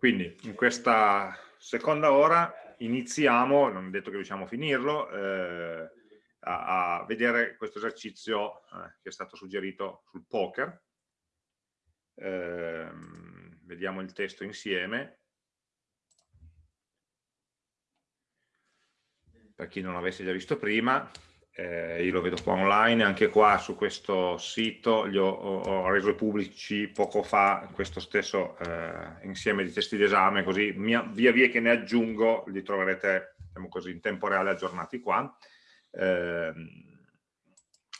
Quindi in questa seconda ora iniziamo, non è detto che riusciamo a finirlo, eh, a, a, vedere questo esercizio eh, che è stato suggerito sul poker. Eh, vediamo il testo insieme. Per chi non l'avesse già visto prima, eh, io lo vedo qua online, anche qua su questo sito li ho, ho reso pubblici poco fa questo stesso eh, insieme di testi d'esame, così mia, via via che ne aggiungo li troverete diciamo così, in tempo reale aggiornati qua. Eh,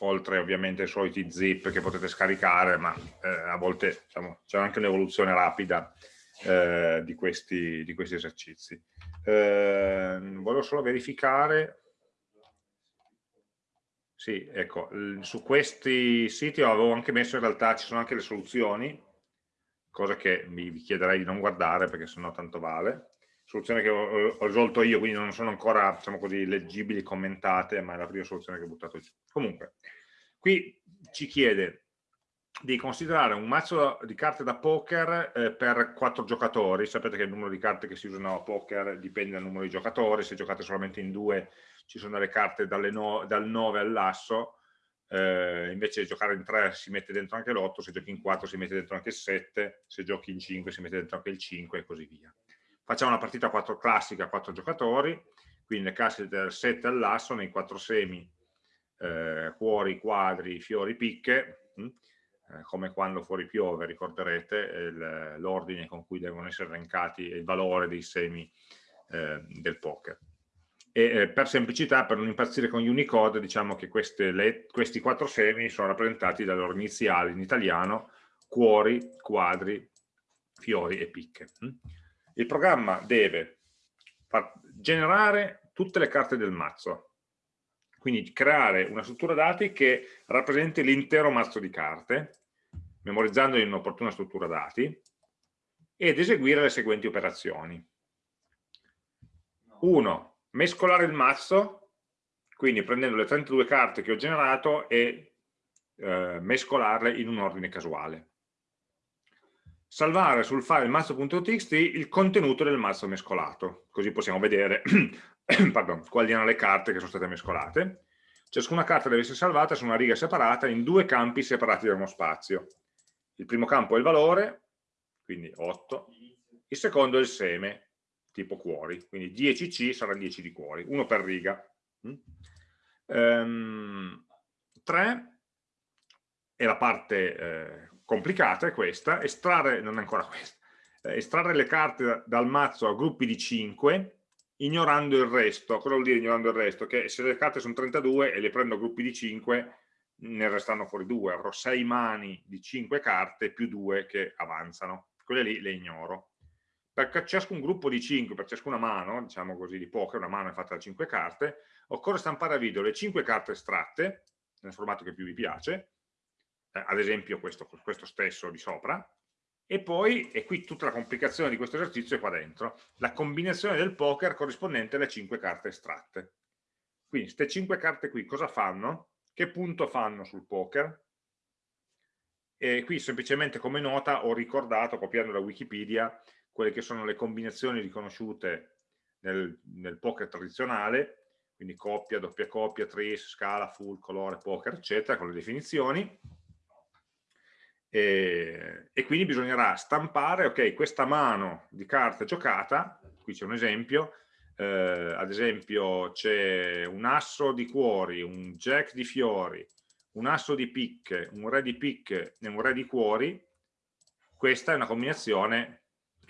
oltre ovviamente ai soliti zip che potete scaricare, ma eh, a volte diciamo, c'è anche un'evoluzione rapida eh, di questi, di, questi, esercizi. Eh, volevo solo verificare sì, ecco, su questi siti avevo anche messo in realtà, ci sono anche le soluzioni, cosa che vi chiederei di non guardare perché sennò tanto vale. Soluzioni che ho, ho risolto io, quindi non sono ancora, diciamo così, leggibili, commentate, ma è la prima soluzione che ho buttato giù. Comunque, qui ci chiede di considerare un mazzo di carte da poker eh, per quattro giocatori, sapete che il numero di carte che si usano a poker dipende dal numero di giocatori, se giocate solamente in due ci sono le carte no, dal 9 all'asso, eh, invece di giocare in 3 si mette dentro anche l'8, se giochi in 4 si mette dentro anche il 7, se giochi in 5 si mette dentro anche il 5 e così via. Facciamo una partita a 4 classica a 4 giocatori, quindi le casse dal 7 all'asso, nei 4 semi, eh, cuori, quadri, fiori, picche, mh? Hm? Eh, come quando fuori piove, ricorderete l'ordine con cui devono essere elencati il valore dei semi eh, del poker e eh, per semplicità, per non impazzire con Unicode, diciamo che queste, le, questi quattro semi sono rappresentati dalle loro iniziali in italiano, cuori, quadri, fiori e picche. Mm? Il programma deve generare tutte le carte del mazzo, quindi creare una struttura dati che rappresenti l'intero mazzo di carte, memorizzando in un'opportuna struttura dati, ed eseguire le seguenti operazioni. 1 mescolare il mazzo, quindi prendendo le 32 carte che ho generato e eh, mescolarle in un ordine casuale. Salvare sul file mazzo.txt il contenuto del mazzo mescolato, così possiamo vedere pardon, quali erano le carte che sono state mescolate. Ciascuna carta deve essere salvata su una riga separata in due campi separati da uno spazio. Il primo campo è il valore, quindi 8, il secondo è il seme, tipo cuori, quindi 10C sarà 10 di cuori, uno per riga. Mm? Um, 3 è la parte eh, complicata, è questa, estrarre, non è ancora questa, eh, estrarre le carte dal mazzo a gruppi di 5 ignorando il resto. Cosa vuol dire ignorando il resto? Che se le carte sono 32 e le prendo a gruppi di 5 ne restano fuori 2, avrò 6 mani di 5 carte più 2 che avanzano, quelle lì le ignoro per ciascun gruppo di 5, per ciascuna mano, diciamo così, di poker, una mano è fatta da 5 carte, occorre stampare a video le 5 carte estratte, nel formato che più vi piace, eh, ad esempio questo, questo stesso di sopra, e poi, e qui tutta la complicazione di questo esercizio è qua dentro, la combinazione del poker corrispondente alle 5 carte estratte. Quindi queste 5 carte qui cosa fanno? Che punto fanno sul poker? E qui semplicemente come nota ho ricordato, copiando da Wikipedia, quelle che sono le combinazioni riconosciute nel, nel poker tradizionale, quindi coppia, doppia coppia, tris, scala, full, colore, poker, eccetera, con le definizioni. E, e quindi bisognerà stampare, ok, questa mano di carte giocata, qui c'è un esempio, eh, ad esempio c'è un asso di cuori, un jack di fiori, un asso di picche, un re di picche e un re di cuori, questa è una combinazione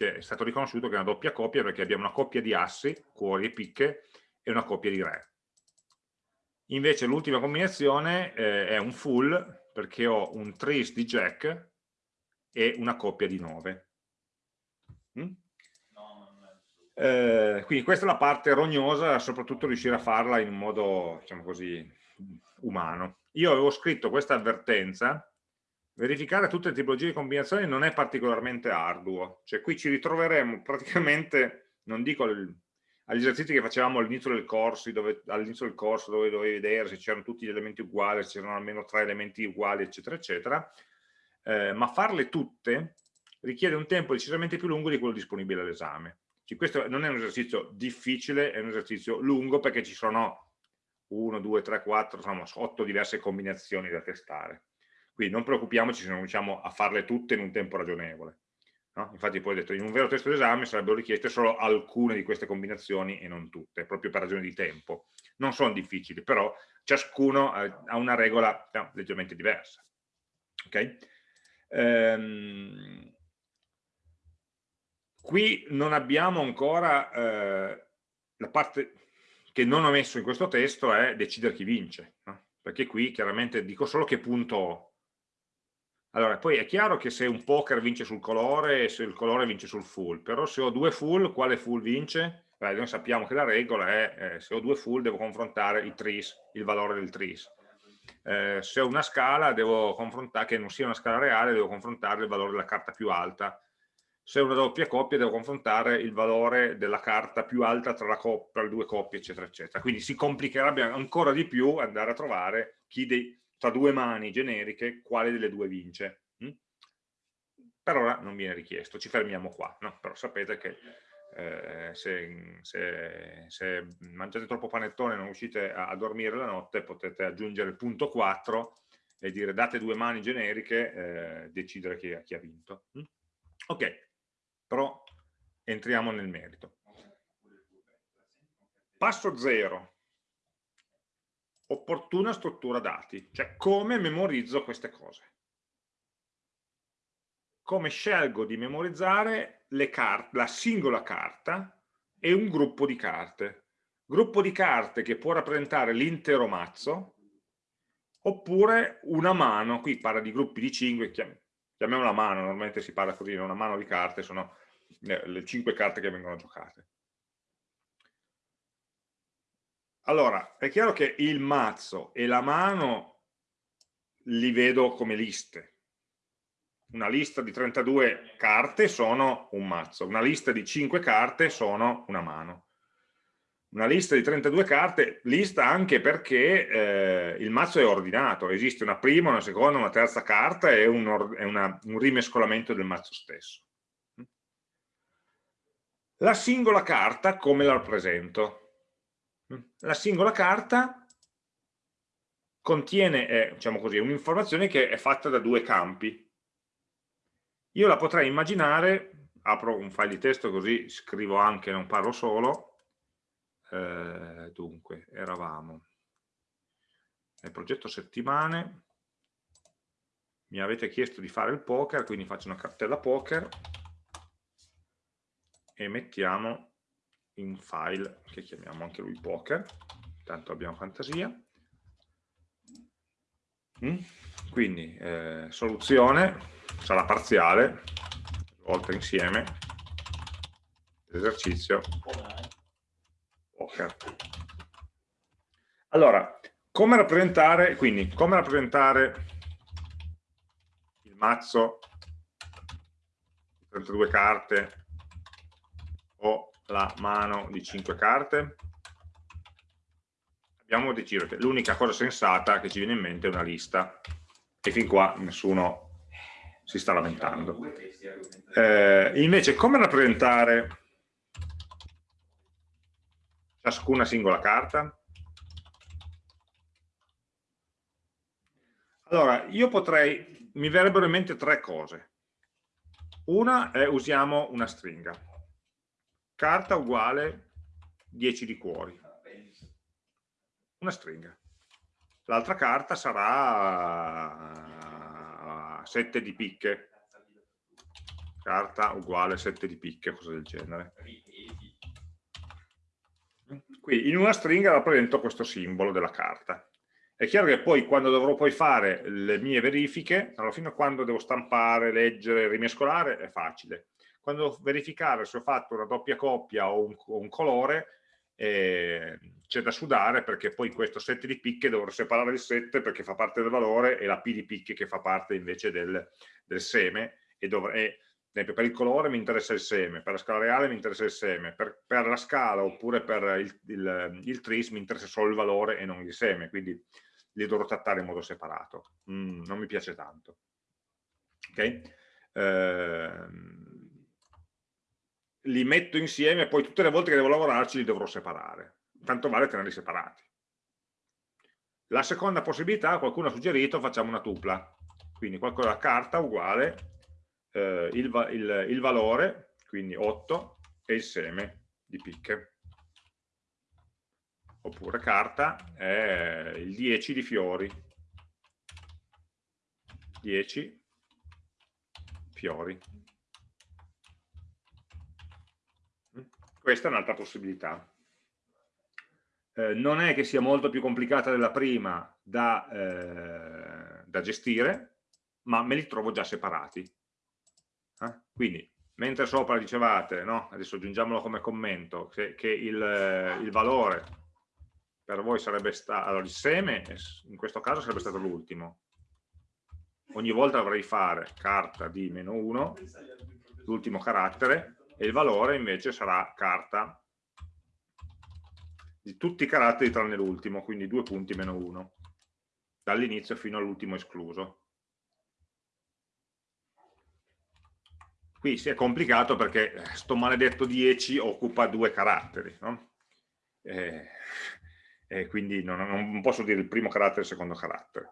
che è stato riconosciuto che è una doppia coppia perché abbiamo una coppia di assi, cuori e picche, e una coppia di re. Invece l'ultima combinazione eh, è un full perché ho un tris di jack e una coppia di 9. Mm? Eh, quindi questa è la parte rognosa, soprattutto riuscire a farla in un modo, diciamo così, umano. Io avevo scritto questa avvertenza verificare tutte le tipologie di combinazioni non è particolarmente arduo, cioè qui ci ritroveremo praticamente, non dico agli esercizi che facevamo all'inizio del corso, dove, del corso dove dovevi vedere se c'erano tutti gli elementi uguali, se c'erano almeno tre elementi uguali, eccetera, eccetera, eh, ma farle tutte richiede un tempo decisamente più lungo di quello disponibile all'esame. Questo non è un esercizio difficile, è un esercizio lungo perché ci sono 1, 2, 3, 4, insomma 8 diverse combinazioni da testare. Quindi non preoccupiamoci se non riusciamo a farle tutte in un tempo ragionevole. No? Infatti poi ho detto in un vero testo d'esame sarebbero richieste solo alcune di queste combinazioni e non tutte, proprio per ragioni di tempo. Non sono difficili, però ciascuno ha una regola no, leggermente diversa. Okay? Ehm, qui non abbiamo ancora eh, la parte che non ho messo in questo testo è decidere chi vince, no? perché qui chiaramente dico solo che punto ho. Allora, poi è chiaro che se un poker vince sul colore e se il colore vince sul full, però se ho due full, quale full vince? Beh, noi sappiamo che la regola è eh, se ho due full devo confrontare il tris, il valore del tris. Eh, se ho una scala che non sia una scala reale, devo confrontare il valore della carta più alta. Se ho una doppia coppia devo confrontare il valore della carta più alta tra, tra le due coppie, eccetera, eccetera. Quindi si complicherebbe ancora di più andare a trovare chi dei, tra due mani generiche quale delle due vince. Mm? Per ora non viene richiesto, ci fermiamo qua, no? però sapete che eh, se, se, se, mangiate troppo panettone e non riuscite a, a, dormire la notte potete aggiungere il punto 4 e dire date due mani generiche eh, decidere chi, chi, ha vinto mm? ok però entriamo nel merito passo 0 opportuna struttura dati cioè come memorizzo queste cose come scelgo di memorizzare la singola carta e un gruppo di carte. Gruppo di carte che può rappresentare l'intero mazzo, oppure una mano, qui parla di gruppi di 5, chiamiamola mano, normalmente si parla così, una mano di carte, sono le 5 carte che vengono giocate. Allora, è chiaro che il mazzo e la mano li vedo come liste, una lista di 32 carte sono un mazzo, una lista di 5 carte sono una mano. Una lista di 32 carte, lista anche perché eh, il mazzo è ordinato, esiste una prima, una seconda, una terza carta e un, una, un rimescolamento del mazzo stesso. La singola carta come la rappresento? La singola carta contiene, eh, diciamo così, un'informazione che è fatta da due campi, io la potrei immaginare, apro un file di testo così scrivo anche, non parlo solo, eh, dunque, eravamo nel progetto settimane, mi avete chiesto di fare il poker, quindi faccio una cartella poker e mettiamo in file che chiamiamo anche lui poker, tanto abbiamo fantasia. Mm? Quindi eh, soluzione, sarà parziale, volta insieme, esercizio poker. Allora, come rappresentare, quindi, come rappresentare il mazzo, 32 carte o la mano di 5 carte? Abbiamo deciso che l'unica cosa sensata che ci viene in mente è una lista e fin qua nessuno si sta lamentando. Eh, invece, come rappresentare ciascuna singola carta? Allora, io potrei, mi verrebbero in mente tre cose. Una è usiamo una stringa. Carta uguale 10 di cuori. Una stringa. L'altra carta sarà 7 di picche carta uguale 7 di picche, cosa del genere. Qui in una stringa rappresento questo simbolo della carta. È chiaro che poi quando dovrò poi fare le mie verifiche, allora fino a quando devo stampare, leggere, rimescolare, è facile. Quando verificare se ho fatto una doppia coppia o un, o un colore, eh, c'è da sudare perché poi questo 7 di picche dovrò separare il 7 perché fa parte del valore e la P di picche che fa parte invece del, del seme e, dovrei, per il colore mi interessa il seme, per la scala reale mi interessa il seme, per, per la scala oppure per il, il, il, tris mi interessa solo il valore e non il seme, quindi li dovrò trattare in modo separato. Mm, non mi piace tanto. Okay? eh, li metto insieme e poi tutte le volte che devo lavorarci li dovrò separare. Tanto vale tenerli separati. La seconda possibilità, qualcuno ha suggerito, facciamo una tupla. Quindi qualcosa carta uguale eh, il, il, il valore, quindi 8, e il seme di picche. Oppure carta è il 10 di fiori. 10 fiori. Questa è un'altra possibilità. Eh, non è che sia molto più complicata della prima da, eh, da gestire, ma me li trovo già separati. Eh? Quindi, mentre sopra dicevate, no? adesso aggiungiamolo come commento, che, che il, il, valore per voi sarebbe stato, allora il seme in questo caso sarebbe stato l'ultimo. Ogni volta dovrei fare carta di meno 1, l'ultimo carattere, e il valore invece sarà carta di tutti i caratteri tranne l'ultimo, quindi due punti meno 1, dall'inizio fino all'ultimo escluso. Qui si è complicato perché sto maledetto 10 occupa due caratteri, no? e, e quindi non, non, posso dire il primo carattere e il secondo carattere.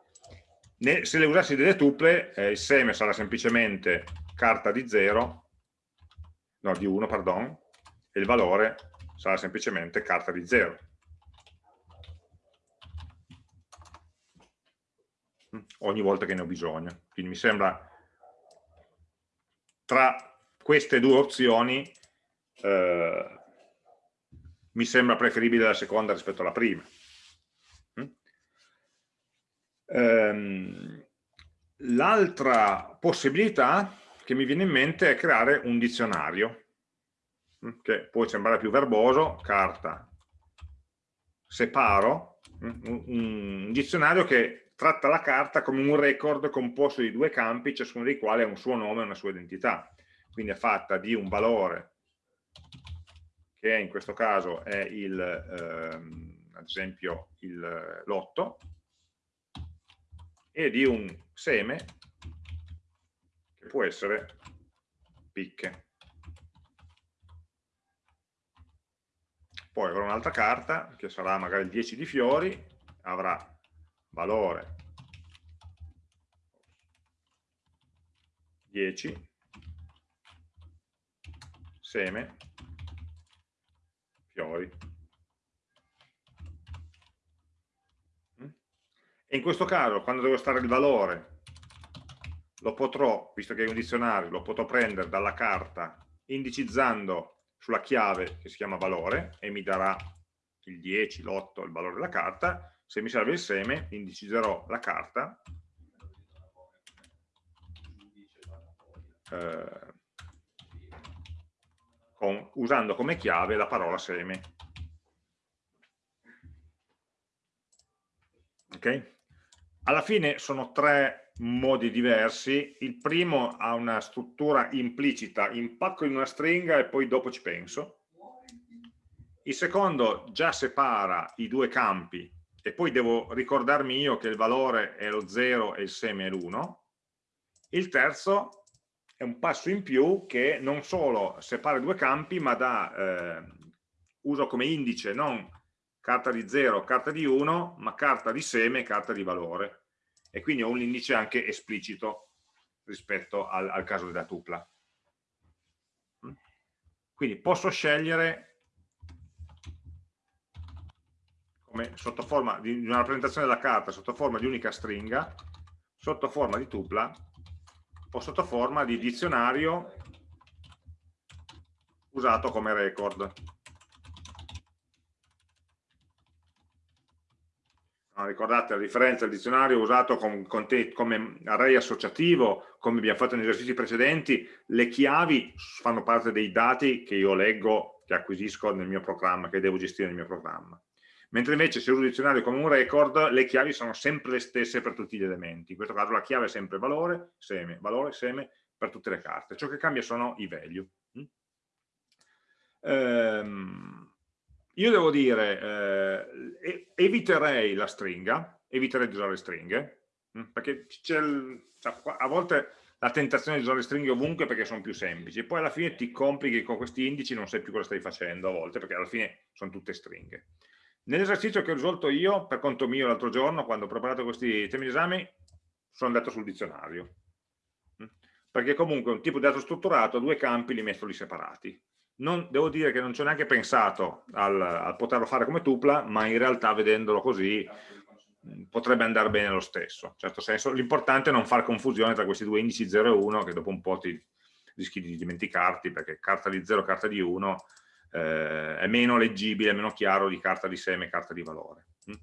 Ne, se le usassi delle tuple, eh, il seme sarà semplicemente carta di 0 no, di 1, pardon, e il valore sarà semplicemente carta di 0. ogni volta che ne ho bisogno. Quindi mi sembra, tra queste due opzioni, eh, mi sembra preferibile la seconda rispetto alla prima. Mm? Ehm, L'altra possibilità che mi viene in mente è creare un dizionario, mm, che può sembrare più verboso, carta, separo, mm, un dizionario che tratta la carta come un record composto di due campi, ciascuno dei quali ha un suo nome e una sua identità. Quindi è fatta di un valore, che in questo caso è il, ehm, ad esempio l'otto, e di un seme può essere picche. Poi avrò un'altra carta che sarà magari il 10 di fiori, avrà valore 10, seme, fiori. Mm? E in questo caso, quando devo stare il valore lo potrò, visto che è un dizionario, lo potrò prendere dalla carta indicizzando sulla chiave che si chiama valore e mi darà il 10, l'8, il valore della carta, se mi serve il seme indicizzerò la carta eh, con, usando come chiave la parola seme. Ok? Alla fine sono tre modi diversi. Il primo ha una struttura implicita, impacco in una stringa e poi dopo ci penso. Il secondo già separa i due campi e poi devo ricordarmi io che il valore è lo 0 e il seme è l'1. Il terzo è un passo in più che non solo separa i due campi ma dà, eh, uso come indice non carta di 0, carta di 1, ma carta di seme e carta di valore e quindi ho un indice anche esplicito rispetto al, al caso della tupla. Mm? Quindi posso scegliere come sotto forma di una rappresentazione della carta sotto forma di unica stringa, sotto forma di tupla o sotto forma di dizionario usato come record. Ricordate la differenza del dizionario usato con, con te, come array associativo, come abbiamo fatto negli esercizi precedenti, le chiavi fanno parte dei dati che io leggo, che acquisisco nel mio programma, che devo gestire nel mio programma. Mentre invece se uso il dizionario come un record, le chiavi sono sempre le stesse per tutti gli elementi. In questo caso la chiave è sempre valore, seme, valore, seme per tutte le carte. Ciò che cambia sono i value. Mm? Ehm, io devo dire, eh, eviterei la stringa, eviterei di usare stringhe, mm, perché il, cioè, a volte la tentazione di usare stringhe ovunque perché sono più semplici, poi alla fine ti complichi con questi indici non sai più cosa stai facendo a volte, perché alla fine sono tutte stringhe. Nell'esercizio che ho risolto io, per conto mio l'altro giorno, quando ho preparato questi temi di esame, sono andato sul dizionario. Mm? Perché comunque un tipo di dato strutturato ha due campi, li metto lì separati. Non, devo dire che non ci ho neanche pensato al, al poterlo fare come tupla, ma in realtà vedendolo così potrebbe andare bene lo stesso. In certo senso, l'importante è non fare confusione tra questi due indici 0 e 1 che dopo un po' ti rischi di dimenticarti perché carta di 0 e carta di 1 eh, è meno leggibile, meno chiaro di carta di seme e carta di valore. Mm?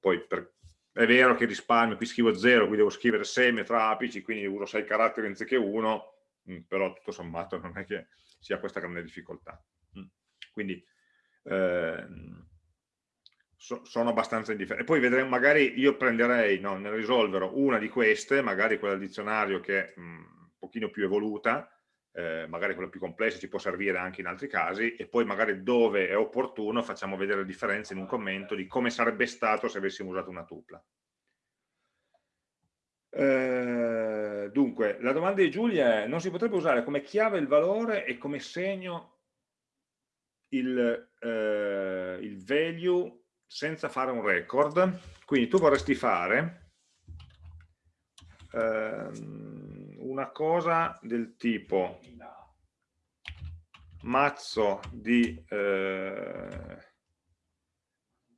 Poi per, è vero che risparmio, qui scrivo 0, qui devo scrivere seme tra apici, quindi uso 6 caratteri anziché 1, mm, però tutto sommato non è che sia questa grande difficoltà. Mm. Quindi eh, so, sono abbastanza indifferenti. E poi vedremo, magari io prenderei, no, nel risolverò una di queste, magari quella del dizionario che è mh, un pochino più evoluta, eh, magari quella più complessa ci può servire anche in altri casi, e poi magari dove è opportuno facciamo vedere le differenze in un commento di come sarebbe stato se avessimo usato una tupla. Eh, dunque, la domanda di Giulia è, non si potrebbe usare come chiave il valore e come segno il, eh, il value senza fare un record, quindi tu vorresti fare ehm, una cosa del tipo mazzo di eh,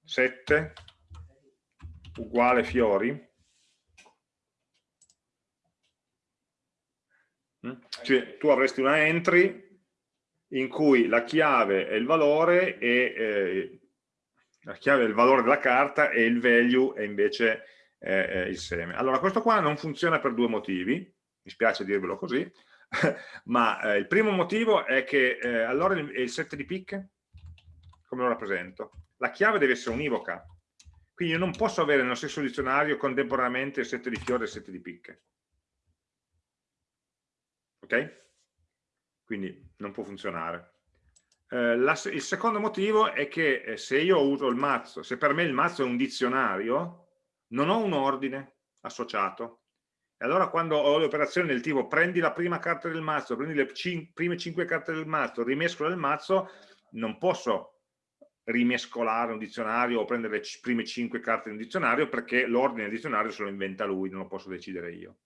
7 uguale fiori cioè tu avresti una entry in cui la chiave è il valore e eh, la chiave è il valore della carta e il value è invece eh, il seme. Allora questo qua non funziona per due motivi, mi spiace dirvelo così, ma eh, il primo motivo è che eh, allora il, il set di pick, come lo rappresento? La chiave deve essere univoca, quindi io non posso avere nello stesso dizionario contemporaneamente il set di fiore e il set di picche. Ok? Quindi non può funzionare. Eh, la, il secondo motivo è che eh, se io uso il mazzo, se per me il mazzo è un dizionario, non ho un ordine associato. E allora quando ho le operazioni del tipo prendi la prima carta del mazzo, prendi le cin prime cinque carte del mazzo, rimescola il mazzo, non posso rimescolare un dizionario o prendere le prime cinque carte di un dizionario perché l'ordine del dizionario se lo inventa lui, non lo posso decidere io.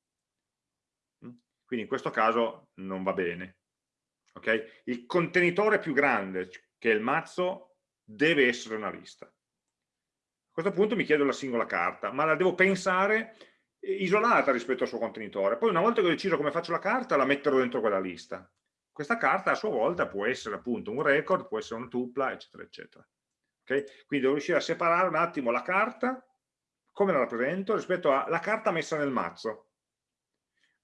Quindi in questo caso non va bene. Okay? Il contenitore più grande, che è il mazzo, deve essere una lista. A questo punto mi chiedo la singola carta, ma la devo pensare isolata rispetto al suo contenitore. Poi una volta che ho deciso come faccio la carta, la metterò dentro quella lista. Questa carta a sua volta può essere appunto un record, può essere una tupla, eccetera, eccetera. Okay? Quindi devo riuscire a separare un attimo la carta, come la rappresento, rispetto alla carta messa nel mazzo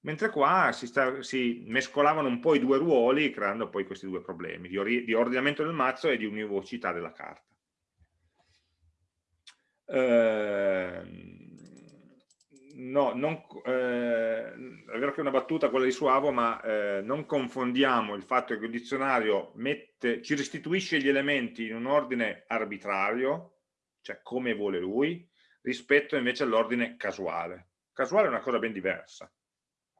mentre qua si, sta, si, mescolavano un po' i due ruoli creando poi questi due problemi di, or di ordinamento del mazzo e di univocità della carta. Eh, no, non, eh, è vero che è una battuta quella di Suavo, ma eh, non confondiamo il fatto che il dizionario mette, ci restituisce gli elementi in un ordine arbitrario, cioè come vuole lui, rispetto invece all'ordine casuale. Casuale è una cosa ben diversa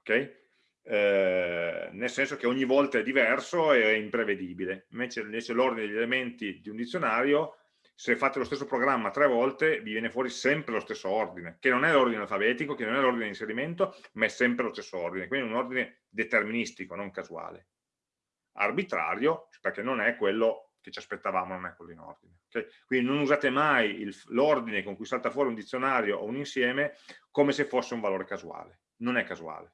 ok? Eh, nel senso che ogni volta è diverso e è imprevedibile. Invece, invece l'ordine degli elementi di un dizionario, se fate lo stesso programma tre volte, vi viene fuori sempre lo stesso ordine, che non è l'ordine alfabetico, che non è l'ordine di inserimento, ma è sempre lo stesso ordine, quindi un ordine deterministico, non casuale. Arbitrario, perché non è quello che ci aspettavamo, non è quello in ordine. Okay? Quindi non usate mai l'ordine con cui salta fuori un dizionario o un insieme come se fosse un valore casuale. Non è casuale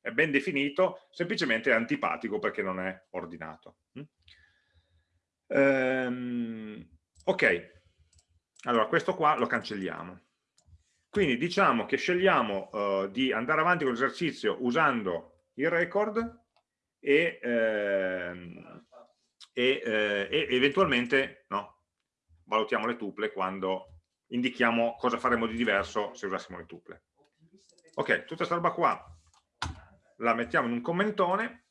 è ben definito, semplicemente è antipatico perché non è ordinato. Ehm, ok, allora questo qua lo cancelliamo. Quindi diciamo che scegliamo uh, di andare avanti con l'esercizio usando il record e, ehm, e, eh, e eventualmente no, valutiamo le tuple quando indichiamo cosa faremo di diverso se usassimo le tuple. Ok, tutta questa roba qua la mettiamo in un commentone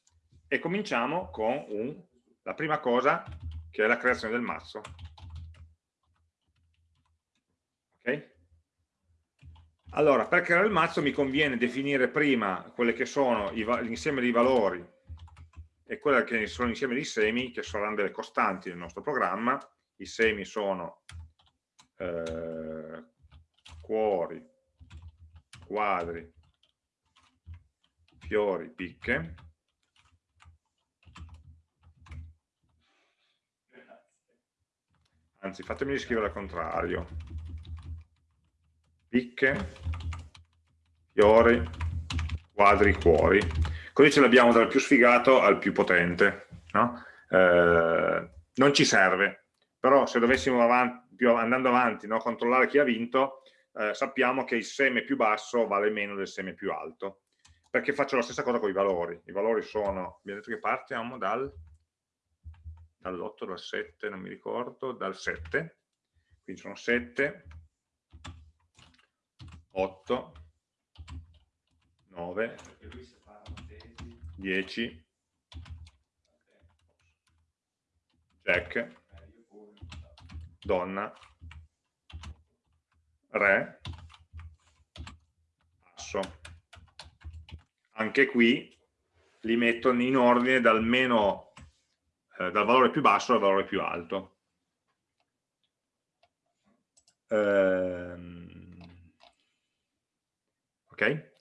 e cominciamo con un, la prima cosa che è la creazione del mazzo. Ok? Allora, per creare il mazzo mi conviene definire prima quelle che sono l'insieme dei valori e quelle che sono l'insieme dei semi, che saranno delle costanti nel nostro programma. I semi sono eh, cuori, quadri, fiori, picche. Anzi, fatemi scrivere al contrario. Picche, fiori, quadri, cuori. Così ce l'abbiamo dal più sfigato al più potente. No? Eh, non ci serve, però se dovessimo avanti, andando avanti no, controllare chi ha vinto, eh, sappiamo che il seme più basso vale meno del seme più alto perché faccio la stessa cosa con i valori. I valori sono, abbiamo detto che partiamo dal, dall'8, dal 7, non mi ricordo, dal 7, quindi sono 7, 8, 9, 10, Jack, donna, re, asso anche qui li metto in ordine dal, meno, eh, dal valore più basso al valore più alto. Ehm, ok?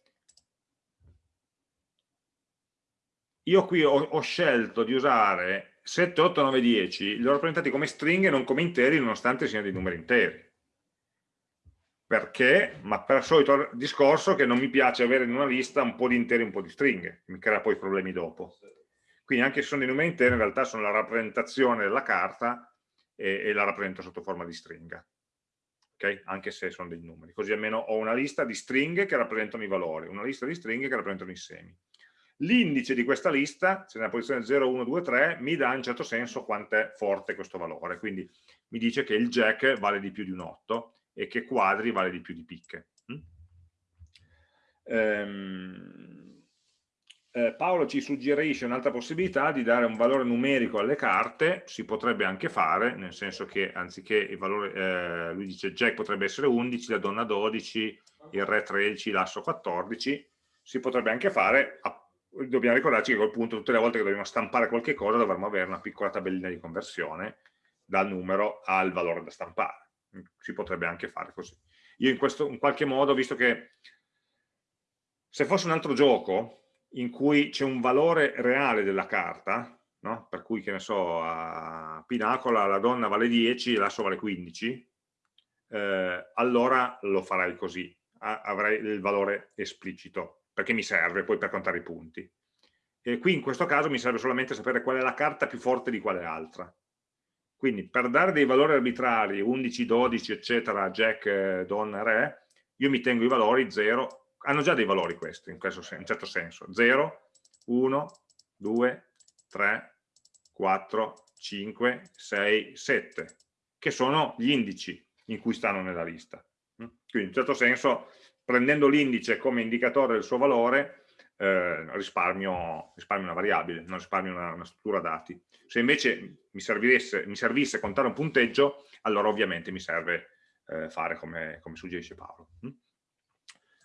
Io qui ho, ho, scelto di usare 7, 8, 9, 10, li ho rappresentati come stringhe non come interi, nonostante siano dei numeri interi perché? Ma per il solito discorso che non mi piace avere in una lista un po' di interi e un po' di stringhe, mi crea poi problemi dopo. Quindi anche se sono dei numeri interi, in realtà sono la rappresentazione della carta e, e la rappresento sotto forma di stringa. Okay? Anche se sono dei numeri. Così almeno ho una lista di stringhe che rappresentano i valori, una lista di stringhe che rappresentano i semi. L'indice di questa lista, se nella posizione 0, 1, 2, 3, mi dà in certo senso quanto è forte questo valore. Quindi mi dice che il jack vale di più di un 8 e che quadri vale di più di picche. Mm? Ehm, eh, Paolo ci suggerisce un'altra possibilità di dare un valore numerico alle carte, si potrebbe anche fare, nel senso che anziché il valore, eh, lui dice Jack potrebbe essere 11, la donna 12, il re 13, l'asso 14, si potrebbe anche fare, dobbiamo ricordarci che a quel punto tutte le volte che dobbiamo stampare qualche cosa dovremmo avere una piccola tabellina di conversione dal numero al valore da stampare si potrebbe anche fare così. Io in, questo, in qualche modo, visto che se fosse un altro gioco in cui c'è un valore reale della carta, no? per cui che ne so, a Pinacola la donna vale 10 e l'asso vale 15, eh, allora lo farei così, avrei il valore esplicito, perché mi serve poi per contare i punti. E qui in questo caso mi serve solamente sapere qual è la carta più forte di quale altra. Quindi per dare dei valori arbitrari, 11, 12, eccetera, Jack, Don, Re, io mi tengo i valori 0, hanno già dei valori questi, in, questo, in certo senso, 0, 1, 2, 3, 4, 5, 6, 7, che sono gli indici in cui stanno nella lista. Quindi in un certo senso, prendendo l'indice come indicatore del suo valore, eh, risparmio, risparmio, una variabile, non risparmio una, una, struttura dati. Se invece mi, mi servisse contare un punteggio, allora ovviamente mi serve eh, fare come, come, suggerisce Paolo. Mm?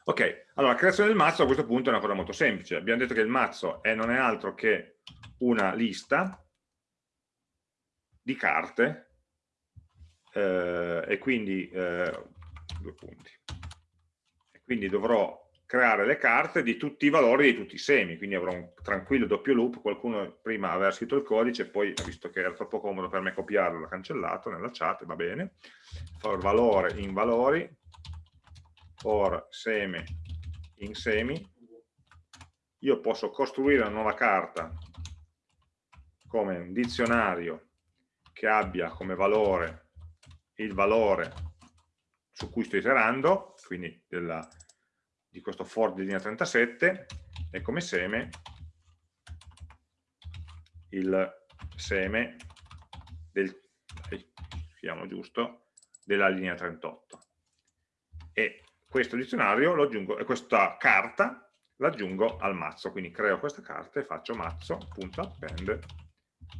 Ok, allora la creazione del mazzo a questo punto è una cosa molto semplice. Abbiamo detto che il mazzo è, non è altro che una lista di carte eh, e quindi eh, due punti. E quindi dovrò creare le carte di tutti i valori di tutti i semi, quindi avrò un tranquillo doppio loop, qualcuno prima aveva scritto il codice, poi visto che era troppo comodo per me copiarlo, l'ha cancellato nella chat, va bene, for valore in valori, for seme in semi, io posso costruire una nuova carta come un dizionario che abbia come valore il valore su cui sto iterando, quindi della di questo for di linea 37 e come seme il seme del, giusto, della linea 38 e questo dizionario lo aggiungo e questa carta l'aggiungo al mazzo quindi creo questa carta e faccio mazzo.append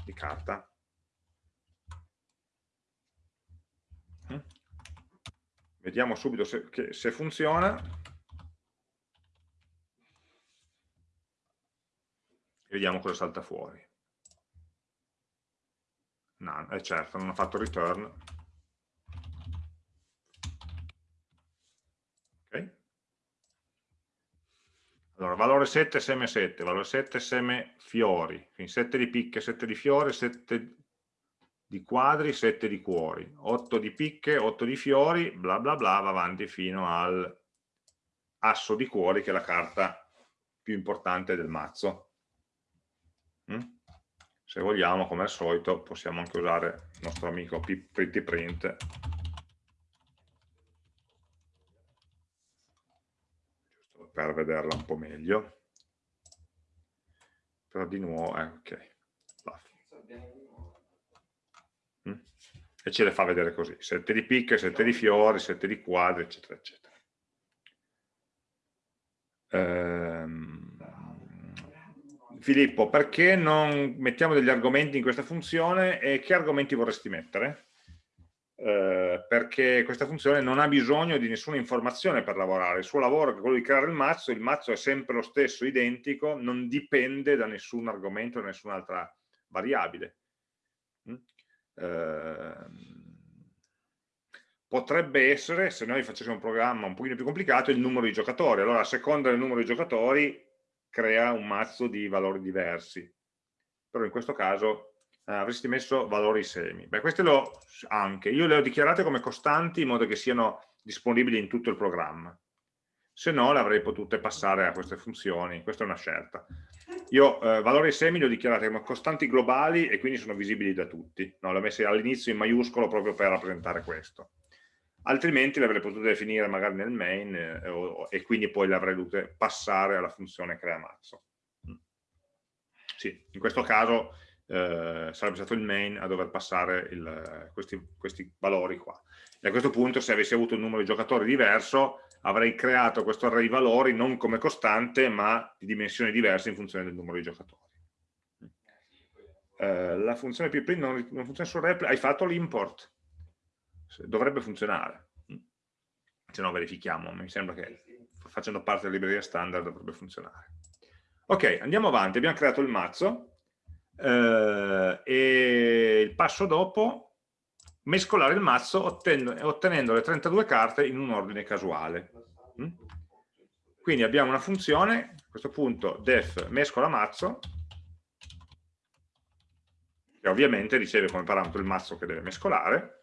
di carta. Vediamo subito se, che, se funziona e vediamo cosa salta fuori. No, è certo, non ho fatto return. Ok. Allora, valore 7, seme 7, valore 7, seme fiori, quindi 7 di picche, 7 di fiori, 7 di quadri, 7 di cuori, 8 di picche, 8 di fiori, bla bla bla, va avanti fino al asso di cuori che è la carta più importante del mazzo. Mm? Se vogliamo, come al solito, possiamo anche usare il nostro amico Pretty Print giusto per vederla un po' meglio. Però di nuovo, eh, ok e ce le fa vedere così, sette di picche, sette di fiori, sette di quadri, eccetera, eccetera. Ehm... Filippo, perché non mettiamo degli argomenti in questa funzione e che argomenti vorresti mettere? Eh, perché questa funzione non ha bisogno di nessuna informazione per lavorare, il suo lavoro è quello di creare il mazzo, il mazzo è sempre lo stesso, identico, non dipende da nessun argomento, da nessun'altra variabile. Mm? Ehm, potrebbe essere, se noi facessimo un programma un pochino più complicato, il numero di giocatori. Allora, a seconda del numero di giocatori, crea un mazzo di valori diversi. Però in questo caso eh, avresti messo valori semi. Beh, queste le anche. Io le ho dichiarate come costanti in modo che siano disponibili in tutto il programma. Se no, le avrei potute passare a queste funzioni. Questa è una scelta. Io eh, valori semi li ho dichiarati come costanti globali e quindi sono visibili da tutti. No, le ho messe all'inizio in maiuscolo proprio per rappresentare questo. Altrimenti le avrei potute definire magari nel main eh, o, e quindi poi le avrei dovute passare alla funzione crea mazzo. Mm. Sì, in questo caso eh, sarebbe stato il main a dover passare il, questi, questi valori qua. E a questo punto se avessi avuto un numero di giocatori diverso avrei creato questo array di valori non come costante ma di dimensioni diverse in funzione del numero di giocatori. Eh, la funzione pprint non, non funziona su REPL, hai fatto l'import, dovrebbe funzionare, se no verifichiamo, mi sembra che facendo parte della libreria standard dovrebbe funzionare. Ok, andiamo avanti, abbiamo creato il mazzo eh, e il passo dopo mescolare il mazzo ottenendo, ottenendo le 32 carte in un ordine casuale. Mm? Quindi abbiamo una funzione, a questo punto def mescola mazzo, che ovviamente riceve come parametro il mazzo che deve mescolare,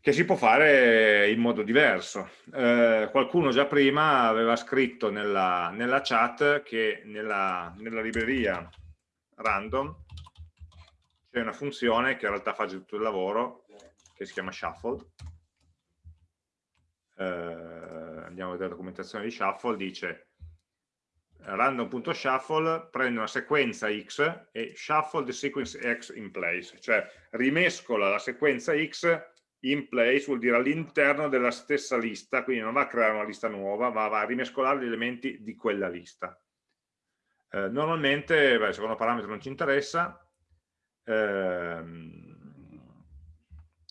che si può fare in modo diverso. Eh, qualcuno già prima aveva scritto nella, nella chat che nella, nella libreria random c'è una funzione che in realtà fa tutto il lavoro, che si chiama shuffle. Eh, andiamo a vedere la documentazione di shuffle, dice random.shuffle prende una sequenza x e shuffle the sequence x in place, cioè rimescola la sequenza x in place, vuol dire all'interno della stessa lista, quindi non va a creare una lista nuova, ma va a rimescolare gli elementi di quella lista. Eh, normalmente, beh, il secondo parametro non ci interessa, Ehm,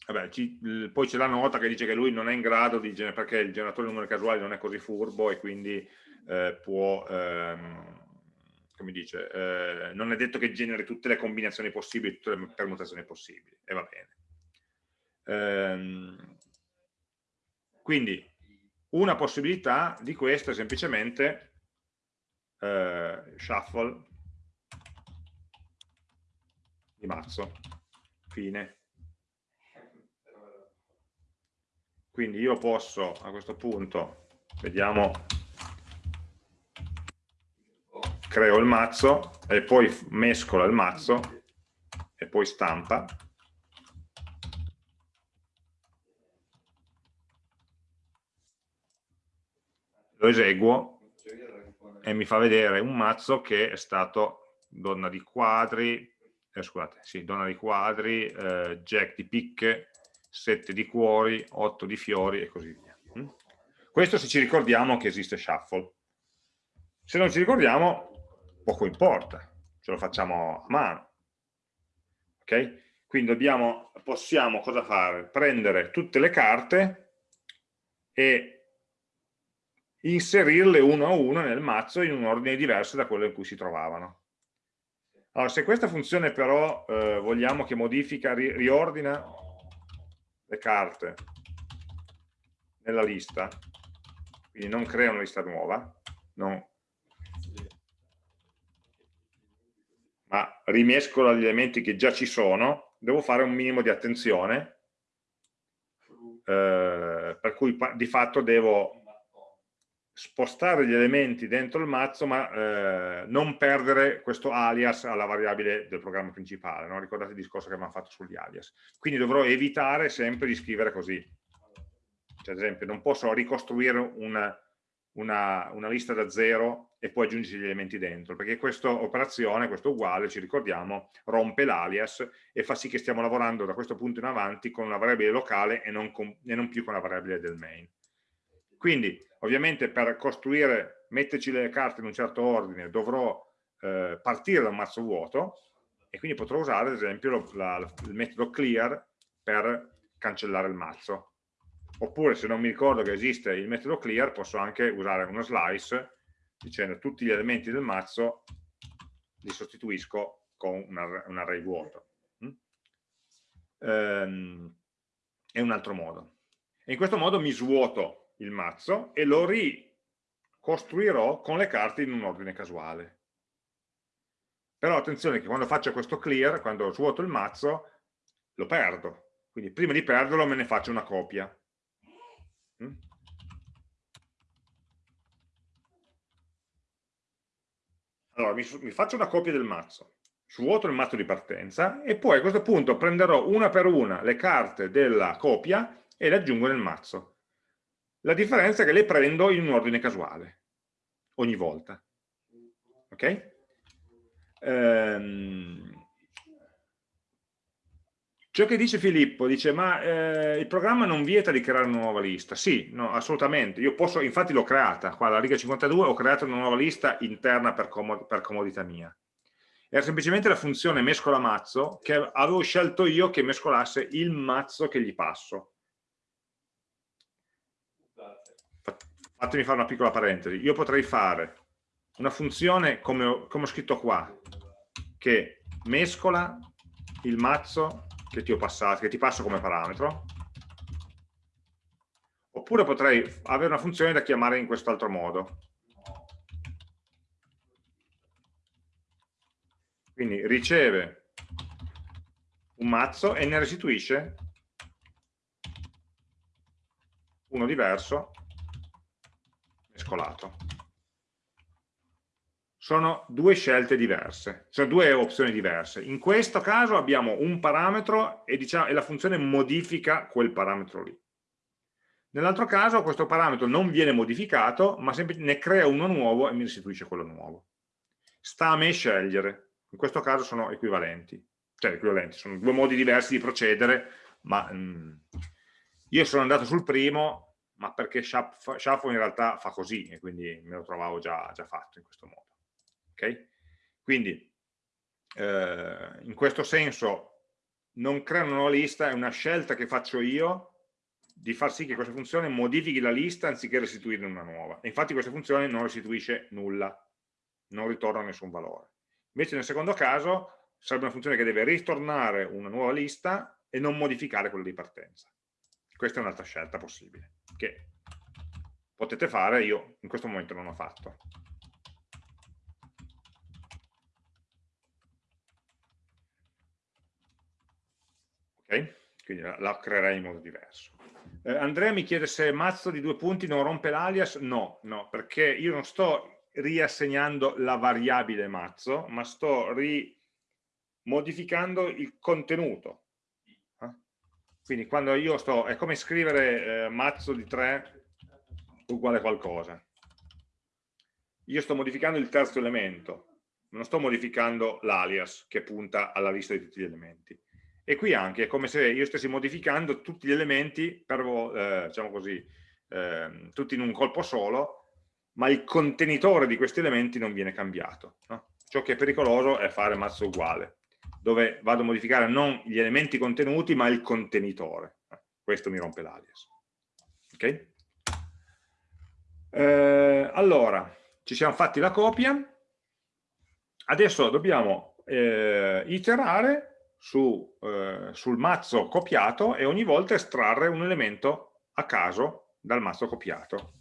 vabbè, ci, poi c'è la nota che dice che lui non è in grado di perché il generatore di numeri casuali non è così furbo e quindi eh, può, ehm, come dice, eh, non è detto che generi tutte le combinazioni possibili, tutte le permutazioni possibili, e va bene. Ehm, quindi una possibilità di questo è semplicemente eh, shuffle di mazzo, fine. Quindi io posso a questo punto, vediamo, creo il mazzo e poi mescola il mazzo e poi stampa. Eseguo e mi fa vedere un mazzo che è stato donna di quadri, eh, scusate, sì, donna di quadri, eh, jack di picche, 7 di cuori, 8 di fiori e così via. Mm? Questo se ci ricordiamo che esiste shuffle. Se non ci ricordiamo, poco importa, ce lo facciamo a mano. Okay? Quindi dobbiamo, possiamo cosa fare? Prendere tutte le carte e inserirle uno a uno nel mazzo in un ordine diverso da quello in cui si trovavano. Allora, se questa funzione però eh, vogliamo che modifica, ri riordina le carte nella lista, quindi non crea una lista nuova, non, ma rimescola gli elementi che già ci sono, devo fare un minimo di attenzione, eh, per cui di fatto devo spostare gli elementi dentro il mazzo ma eh, non perdere questo alias alla variabile del programma principale, no? ricordate il discorso che abbiamo fatto sugli alias. Quindi dovrò evitare sempre di scrivere così. Cioè, ad esempio, non posso ricostruire una, una, una lista da zero e poi aggiungere gli elementi dentro, perché questa operazione, questo uguale, ci ricordiamo, rompe l'alias e fa sì che stiamo lavorando da questo punto in avanti con una variabile locale e non, con, e non più con la variabile del main. Quindi ovviamente per costruire, metterci le carte in un certo ordine, dovrò eh, partire da un mazzo vuoto e quindi potrò usare ad esempio lo, la, il metodo clear per cancellare il mazzo. Oppure se non mi ricordo che esiste il metodo clear posso anche usare uno slice dicendo tutti gli elementi del mazzo li sostituisco con un, un array vuoto. Mm? Ehm, è un altro modo. E in questo modo mi svuoto il mazzo e lo ricostruirò con le carte in un ordine casuale. Però attenzione che quando faccio questo clear, quando svuoto il mazzo, lo perdo. Quindi prima di perderlo me ne faccio una copia. Mm? Allora, mi, mi faccio una copia del mazzo, svuoto il mazzo di partenza e poi a questo punto prenderò una per una le carte della copia e le aggiungo nel mazzo. La differenza è che le prendo in un ordine casuale, ogni volta. Ok? Ehm, ciò che dice Filippo, dice ma eh, il programma non vieta di creare una nuova lista. Sì, no, assolutamente. Io posso, infatti l'ho creata, qua alla riga 52 ho creato una nuova lista interna per, comod per comodità mia. Era semplicemente la funzione mescola mazzo che avevo scelto io che mescolasse il mazzo che gli passo fatemi fare una piccola parentesi, io potrei fare una funzione come ho, come ho scritto qua, che mescola il mazzo che ti ho passato, che ti passo come parametro, oppure potrei avere una funzione da chiamare in quest'altro modo. Quindi riceve un mazzo e ne restituisce uno diverso mescolato. Sono due scelte diverse, sono due opzioni diverse. In questo caso abbiamo un parametro e, diciamo, e la funzione modifica quel parametro lì. Nell'altro caso questo parametro non viene modificato, ma ne crea uno nuovo e mi restituisce quello nuovo. Sta a me scegliere. In questo caso sono equivalenti. Cioè equivalenti, sono due modi diversi di procedere, ma mm, io sono andato sul primo ma perché Shuffle in realtà fa così e quindi me lo trovavo già, già fatto in questo modo. Okay? Quindi eh, in questo senso non crea una nuova lista, è una scelta che faccio io di far sì che questa funzione modifichi la lista anziché restituirne una nuova. E infatti questa funzione non restituisce nulla, non ritorna nessun valore. Invece nel secondo caso sarebbe una funzione che deve ritornare una nuova lista e non modificare quella di partenza. Questa è un'altra scelta possibile, che potete fare, io in questo momento non ho fatto. Ok? Quindi la, la creerei in modo diverso. Eh, Andrea mi chiede se mazzo di due punti non rompe l'alias. No, no, perché io non sto riassegnando la variabile mazzo, ma sto rimodificando il contenuto quindi quando io sto, è come scrivere eh, mazzo di 3 uguale qualcosa. Io sto modificando il terzo elemento, non sto modificando l'alias che punta alla lista di tutti gli elementi. E qui anche è come se io stessi modificando tutti gli elementi, per, eh, diciamo così, eh, tutti in un colpo solo, ma il contenitore di questi elementi non viene cambiato. No? Ciò che è pericoloso è fare mazzo uguale. Dove vado a modificare non gli elementi contenuti ma il contenitore. Questo mi rompe l'alias. Ok? Eh, allora, ci siamo fatti la copia, adesso dobbiamo eh, iterare su, eh, sul mazzo copiato e ogni volta estrarre un elemento a caso dal mazzo copiato.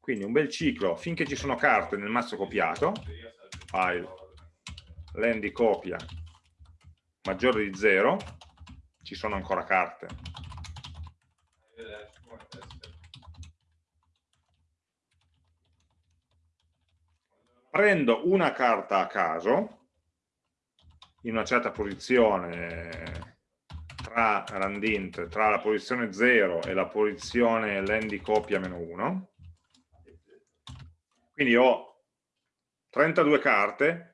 Quindi un bel ciclo finché ci sono carte nel mazzo copiato, file, len di copia maggiore di 0, ci sono ancora carte. Prendo una carta a caso, in una certa posizione tra randint, tra la posizione 0 e la posizione len di copia meno 1, quindi ho 32 carte,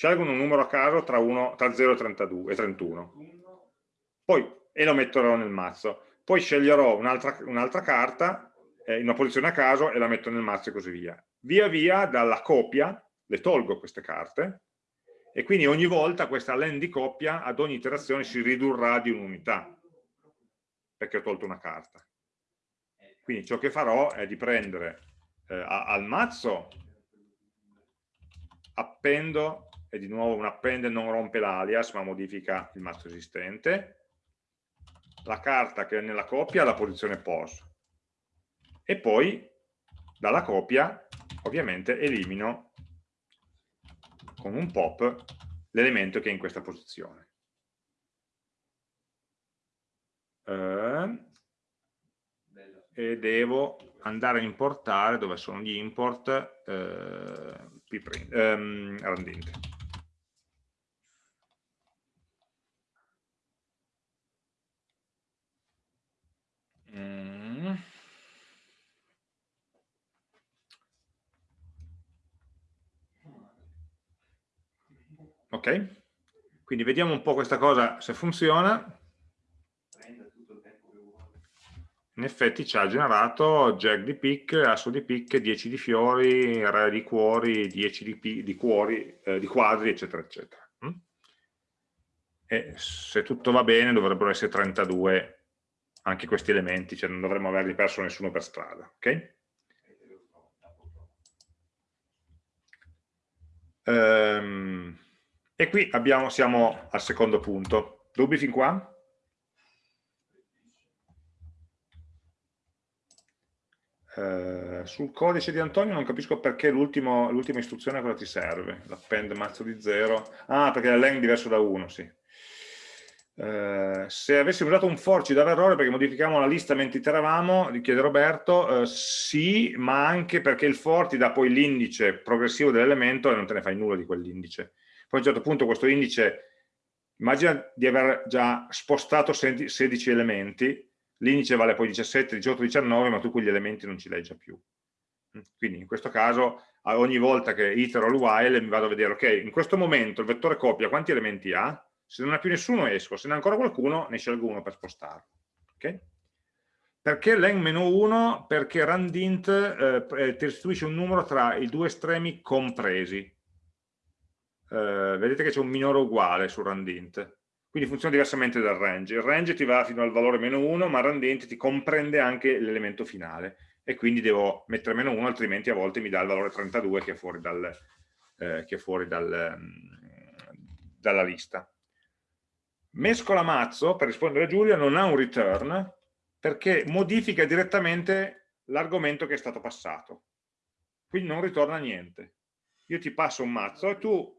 scelgo un numero a caso tra, 1, tra 0 e, 32, e 31, poi, e lo metterò nel mazzo. Poi sceglierò un'altra un carta eh, in una posizione a caso e la metto nel mazzo e così via. Via via dalla copia le tolgo queste carte e quindi ogni volta questa len di coppia ad ogni iterazione si ridurrà di un'unità perché ho tolto una carta. Quindi ciò che farò è di prendere eh, al mazzo appendo, e di nuovo un append non rompe l'alias ma modifica il mazzo esistente, la carta che è nella coppia alla posizione pos e poi dalla copia ovviamente elimino con un pop l'elemento che è in questa posizione. Eh, e devo andare a importare dove sono gli import eh, pprint, ehm, randint. Mm. Ok, quindi vediamo un po' questa cosa se funziona in effetti ci ha generato jack di pick, asso di pick, 10 di fiori, re di cuori, 10 di, di, cuori, eh, di quadri, eccetera, eccetera. Mm? E se tutto va bene dovrebbero essere 32 anche questi elementi, cioè non dovremmo averli perso nessuno per strada. ok? Ehm, e qui abbiamo, siamo al secondo punto. Dubbi fin qua? Eh, sul codice di Antonio non capisco perché l'ultima istruzione cosa ti serve, l'append mazzo di 0, ah perché la len è diverso da 1, sì. Eh, se avessimo usato un for ci dava errore perché modificavamo la lista mentre iteravamo, chiede Roberto, eh, sì, ma anche perché il for ti dà poi l'indice progressivo dell'elemento e non te ne fai nulla di quell'indice. Poi a un certo punto questo indice, immagina di aver già spostato 16 elementi, l'indice vale poi 17, 18, 19, ma tu quegli elementi non ci leggia più. Mm, quindi in questo caso ogni volta che itero il while mi vado a vedere, ok, in questo momento il vettore copia quanti elementi ha? Se non ha più nessuno esco, se ne ha ancora qualcuno ne scelgo uno per spostarlo. Okay? Perché len-1? Perché randint eh, eh, ti restituisce un numero tra i due estremi compresi. Eh, vedete che c'è un minore uguale su randint quindi funziona diversamente dal range. Il range ti va fino al valore meno 1, ma il randente ti comprende anche l'elemento finale e quindi devo mettere meno 1, altrimenti a volte mi dà il valore 32 che è fuori, dal, eh, che è fuori dal, mm, dalla lista. Mescola mazzo, per rispondere a Giulia, non ha un return perché modifica direttamente l'argomento che è stato passato. Quindi non ritorna niente. Io ti passo un mazzo e tu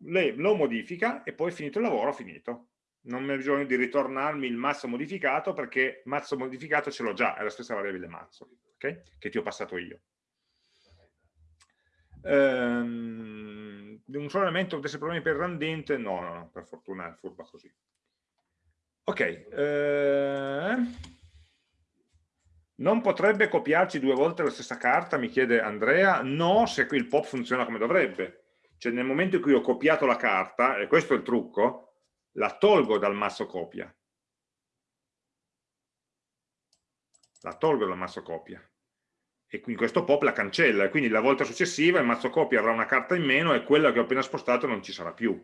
lo modifica e poi finito il lavoro, finito non ha bisogno di ritornarmi il mazzo modificato perché mazzo modificato ce l'ho già, è la stessa variabile mazzo, okay? che ti ho passato io. Um, un solo elemento potesse problemi per randente? No, no, no, per fortuna è furba così. Ok, eh, non potrebbe copiarci due volte la stessa carta, mi chiede Andrea, no se qui il pop funziona come dovrebbe. Cioè nel momento in cui ho copiato la carta, e questo è il trucco, la tolgo dal mazzo copia. La tolgo dal mazzo copia. E in questo pop la cancella, e quindi la volta successiva il mazzo copia avrà una carta in meno e quella che ho appena spostato non ci sarà più.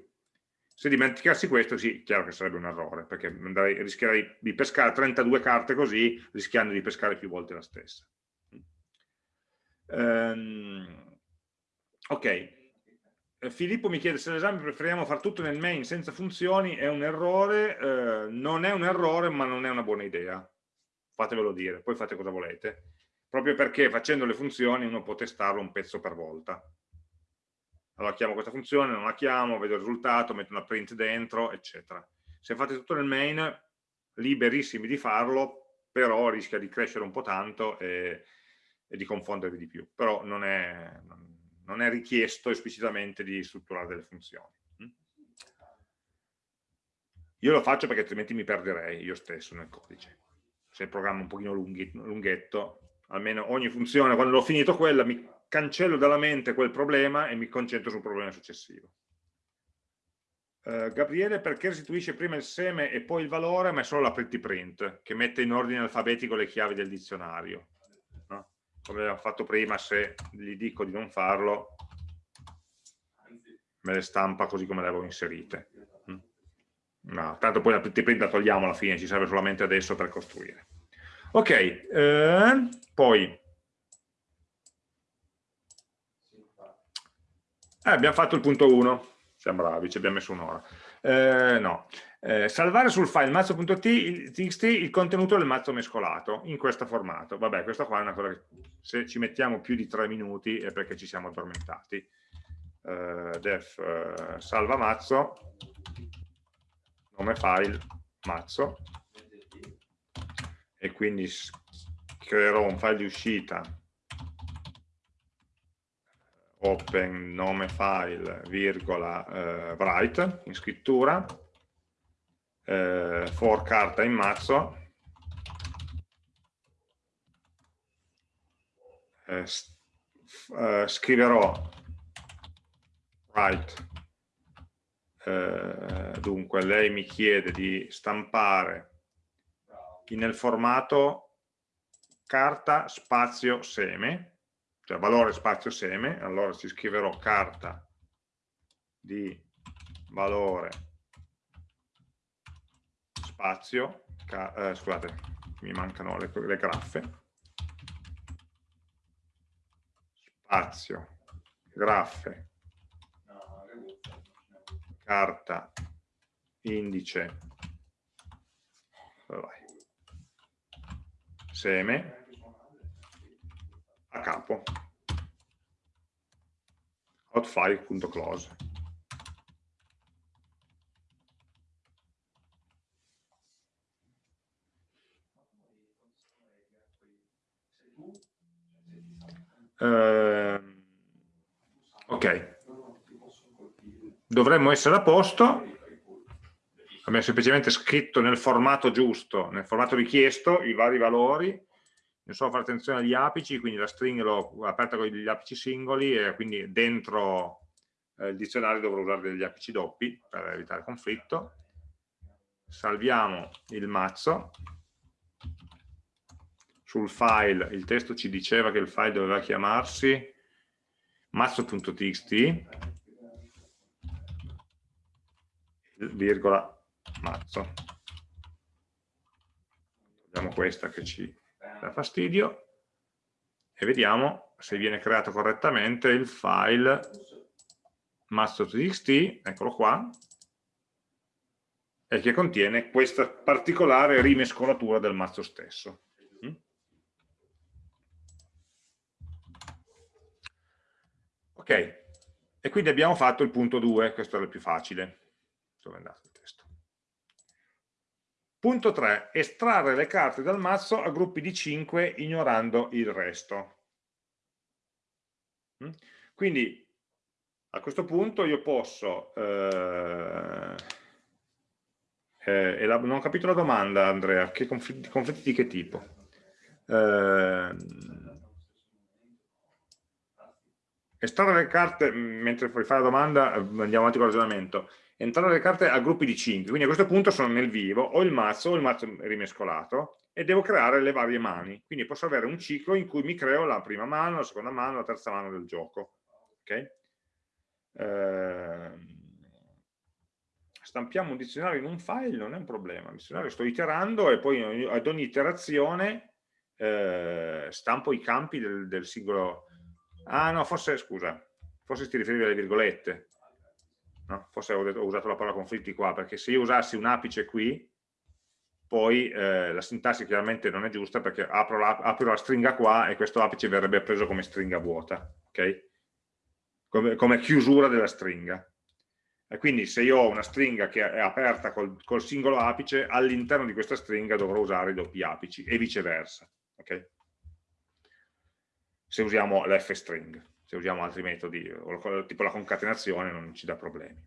Se dimenticassi questo, sì, chiaro che sarebbe un errore, perché andrei, rischierei di pescare 32 carte così, rischiando di pescare più volte la stessa. Um, ok, eh, Filippo mi chiede se l'esame preferiamo fare tutto nel main senza funzioni, è un errore, eh, non è un errore ma non è una buona idea, fatevelo dire, poi fate cosa volete, proprio perché facendo le funzioni uno può testarlo un pezzo per volta, allora chiamo questa funzione, non la chiamo, vedo il risultato, metto una print dentro, eccetera. Se fate tutto nel main, liberissimi di farlo, però rischia di crescere un po' tanto e, e di confondervi di più. Però non è, non è richiesto esplicitamente di strutturare delle funzioni. Mm? Io lo faccio perché altrimenti mi perderei io stesso nel codice. Se il programma è un pochino lunghetto, almeno ogni funzione, quando l'ho finito quella, mi cancello dalla mente quel problema e mi concentro sul problema successivo. Uh, Gabriele perché restituisce prima il seme e poi il valore ma è solo la pretty print che mette in ordine alfabetico le chiavi del dizionario no? come abbiamo fatto prima se gli dico di non farlo me le stampa così come le avevo inserite mm? no, tanto poi la pretty print la togliamo alla fine ci serve solamente adesso per costruire ok eh, poi Eh, abbiamo fatto il punto 1, siamo bravi, ci abbiamo messo un'ora. Eh, no. Eh, salvare sul file mazzo.txt il contenuto del mazzo mescolato in questo formato. Vabbè, questa qua è una cosa che se ci mettiamo più di tre minuti è perché ci siamo addormentati. Eh, def eh, salva mazzo, nome file mazzo, e quindi creerò un file di uscita. Open nome file virgola eh, write in scrittura. Eh, for carta in mazzo. Eh, eh scriverò write. Eh, dunque lei mi chiede di stampare nel formato carta spazio seme cioè valore spazio seme, allora ci scriverò carta di valore spazio, eh, scusate, mi mancano le, le graffe, spazio, graffe, carta, indice, seme, a capo. Outfile.close eh, ok. Dovremmo essere a posto abbiamo semplicemente scritto nel formato giusto nel formato richiesto i vari valori non so fare attenzione agli apici, quindi la string l'ho aperta con gli apici singoli e quindi dentro eh, il dizionario dovrò usare degli apici doppi per evitare conflitto. Salviamo il mazzo. Sul file il testo ci diceva che il file doveva chiamarsi mazzo.txt virgola mazzo. Togliamo questa che ci dà fastidio e vediamo se viene creato correttamente il file master.txt, eccolo qua, e che contiene questa particolare rimescolatura del mazzo stesso. Mm? Ok, e quindi abbiamo fatto il punto 2, questo era il più facile. Dove è andato? Punto 3. Estrarre le carte dal mazzo a gruppi di 5 ignorando il resto. Mm? Quindi a questo punto io posso... Eh, eh, non ho capito la domanda Andrea, che conflitti, conflitti di che tipo? Eh, estrarre le carte, mentre puoi fare la domanda andiamo avanti con il ragionamento, entrare le carte a gruppi di 5, quindi a questo punto sono nel vivo, ho il mazzo, ho il mazzo rimescolato e devo creare le varie mani, quindi posso avere un ciclo in cui mi creo la prima mano, la seconda mano, la terza mano del gioco. Okay? Eh, stampiamo un dizionario in un file non è un problema, il dizionario sto iterando e poi ad ogni iterazione eh, stampo i campi del, del, singolo... Ah no, forse, scusa, forse ti riferivi alle virgolette, no? forse ho, detto, ho, usato la parola conflitti qua, perché se io usassi un apice qui, poi eh, la sintassi chiaramente non è giusta perché apro la, apro la, stringa qua e questo apice verrebbe preso come stringa vuota, ok? Come, come chiusura della stringa. E quindi se io ho una stringa che è aperta col, col singolo apice, all'interno di questa stringa dovrò usare i doppi apici e viceversa. Okay? Se usiamo l'f-string, se usiamo altri metodi, tipo la concatenazione, non ci dà problemi.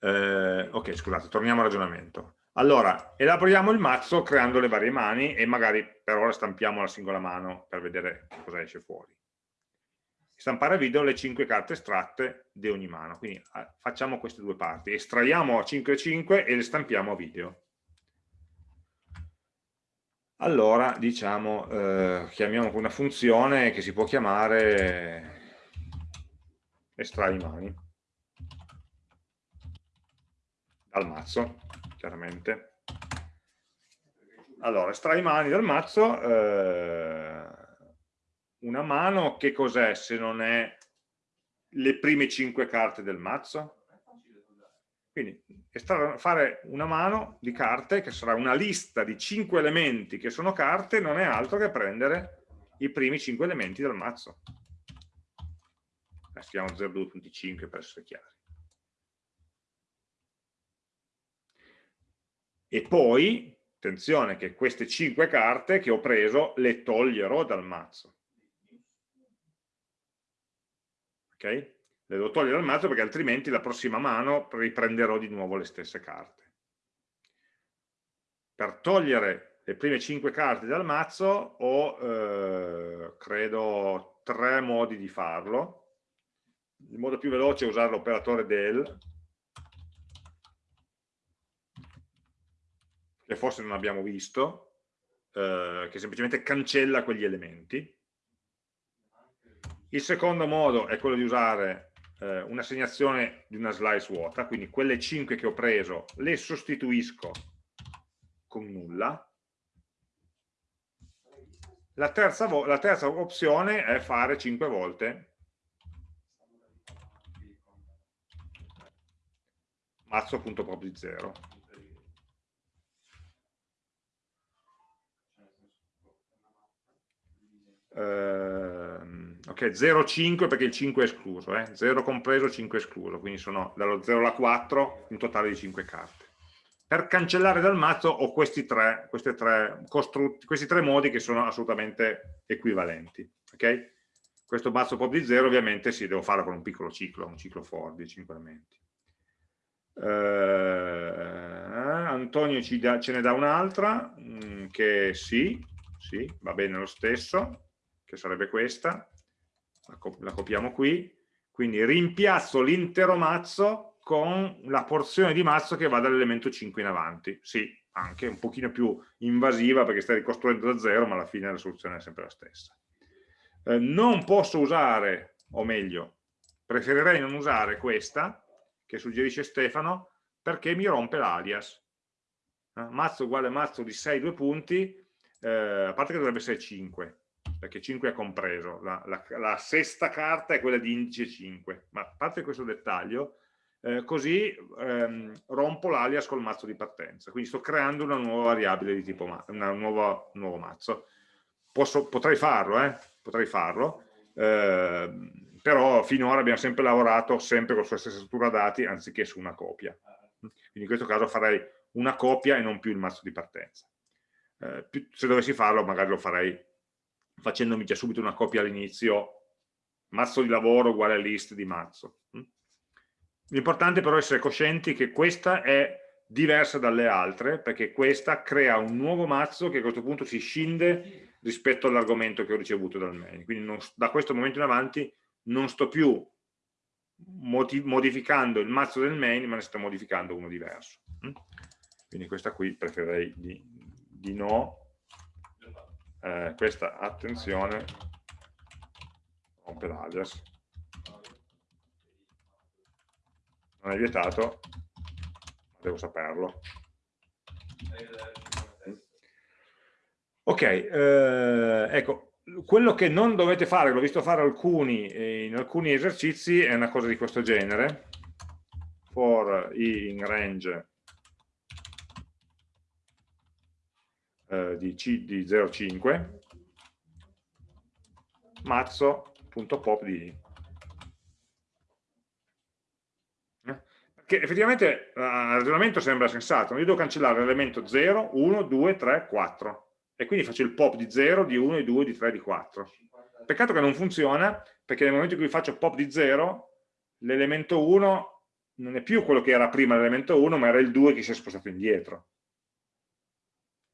Eh, ok, scusate, torniamo al ragionamento. Allora, elaboriamo il mazzo creando le varie mani e magari per ora stampiamo la singola mano per vedere cosa esce fuori stampare a video le 5 carte estratte di ogni mano. Quindi ah, facciamo queste due parti, estraiamo 5 e 5 e le stampiamo a video. Allora, diciamo, eh, chiamiamo una funzione che si può chiamare estrai mani dal mazzo, chiaramente. Allora, estrai mani dal mazzo, eh, una mano che cos'è se non è le prime cinque carte del mazzo? Quindi fare una mano di carte che sarà una lista di cinque elementi che sono carte non è altro che prendere i primi cinque elementi del mazzo. Scriviamo 0,2.5 per essere chiari. E poi, attenzione che queste cinque carte che ho preso le toglierò dal mazzo. ok? Le devo togliere dal mazzo perché altrimenti la prossima mano riprenderò di nuovo le stesse carte. Per togliere le prime 5 carte dal mazzo ho, eh, credo, tre modi di farlo. Il modo più veloce è usare l'operatore del, che forse non abbiamo visto, eh, che semplicemente cancella quegli elementi il secondo modo è quello di usare eh, un'assegnazione di una slice vuota, quindi quelle 5 che ho preso le sostituisco con nulla. La terza, la terza opzione è fare 5 volte mazzo.prob0 ehm, ok 0,5 perché il 5 è escluso eh? 0 compreso 5 escluso quindi sono dallo 0 alla 4 un totale di 5 carte. Per cancellare dal mazzo ho questi tre, tre, questi tre modi che sono assolutamente equivalenti ok? Questo mazzo pop di 0 ovviamente si deve fare con un piccolo ciclo un ciclo for di 5 elementi. Eh, Antonio da, ce ne dà un'altra mm, che sì, sì, va bene lo stesso che sarebbe questa, la, copiamo qui, quindi rimpiazzo l'intero mazzo con la porzione di mazzo che va dall'elemento 5 in avanti. Sì, anche un pochino più invasiva perché stai ricostruendo da zero, ma alla fine la soluzione è sempre la stessa. Eh, non posso usare, o meglio, preferirei non usare questa, che suggerisce Stefano, perché mi rompe l'alias. Eh, mazzo uguale mazzo di 6 due punti, eh, a parte che dovrebbe essere 5, perché 5 è compreso, la, la, la, sesta carta è quella di indice 5, ma a parte questo dettaglio, eh, così ehm, rompo l'alias col mazzo di partenza, quindi sto creando una nuova variabile di tipo ma una nuova, un nuovo mazzo. Posso, potrei farlo, eh? potrei farlo, eh, però finora abbiamo sempre lavorato sempre con la stessa struttura dati anziché su una copia. Quindi in questo caso farei una copia e non più il mazzo di partenza. Eh, se dovessi farlo magari lo farei facendomi già subito una copia all'inizio, mazzo di lavoro uguale list di mazzo. Mm? L'importante però è essere coscienti che questa è diversa dalle altre, perché questa crea un nuovo mazzo che a questo punto si scinde rispetto all'argomento che ho ricevuto dal main. Quindi non, da questo momento in avanti non sto più modificando il mazzo del main, ma ne sto modificando uno diverso. Mm? Quindi questa qui preferirei di, di no, eh, questa attenzione rompe l'alias non è vietato devo saperlo. Ok, eh, ecco, quello che non dovete fare, l'ho visto fare alcuni, eh, in alcuni esercizi, è una cosa di questo genere, for in range eh, di, C, di 0,5 mazzo.pop di i. Che effettivamente il ragionamento sembra sensato, io devo cancellare l'elemento 0, 1, 2, 3, 4 e quindi faccio il pop di 0, di 1, di 2, di 3, di 4. Peccato che non funziona perché nel momento in cui faccio pop di 0 l'elemento 1 non è più quello che era prima l'elemento 1 ma era il 2 che si è spostato indietro.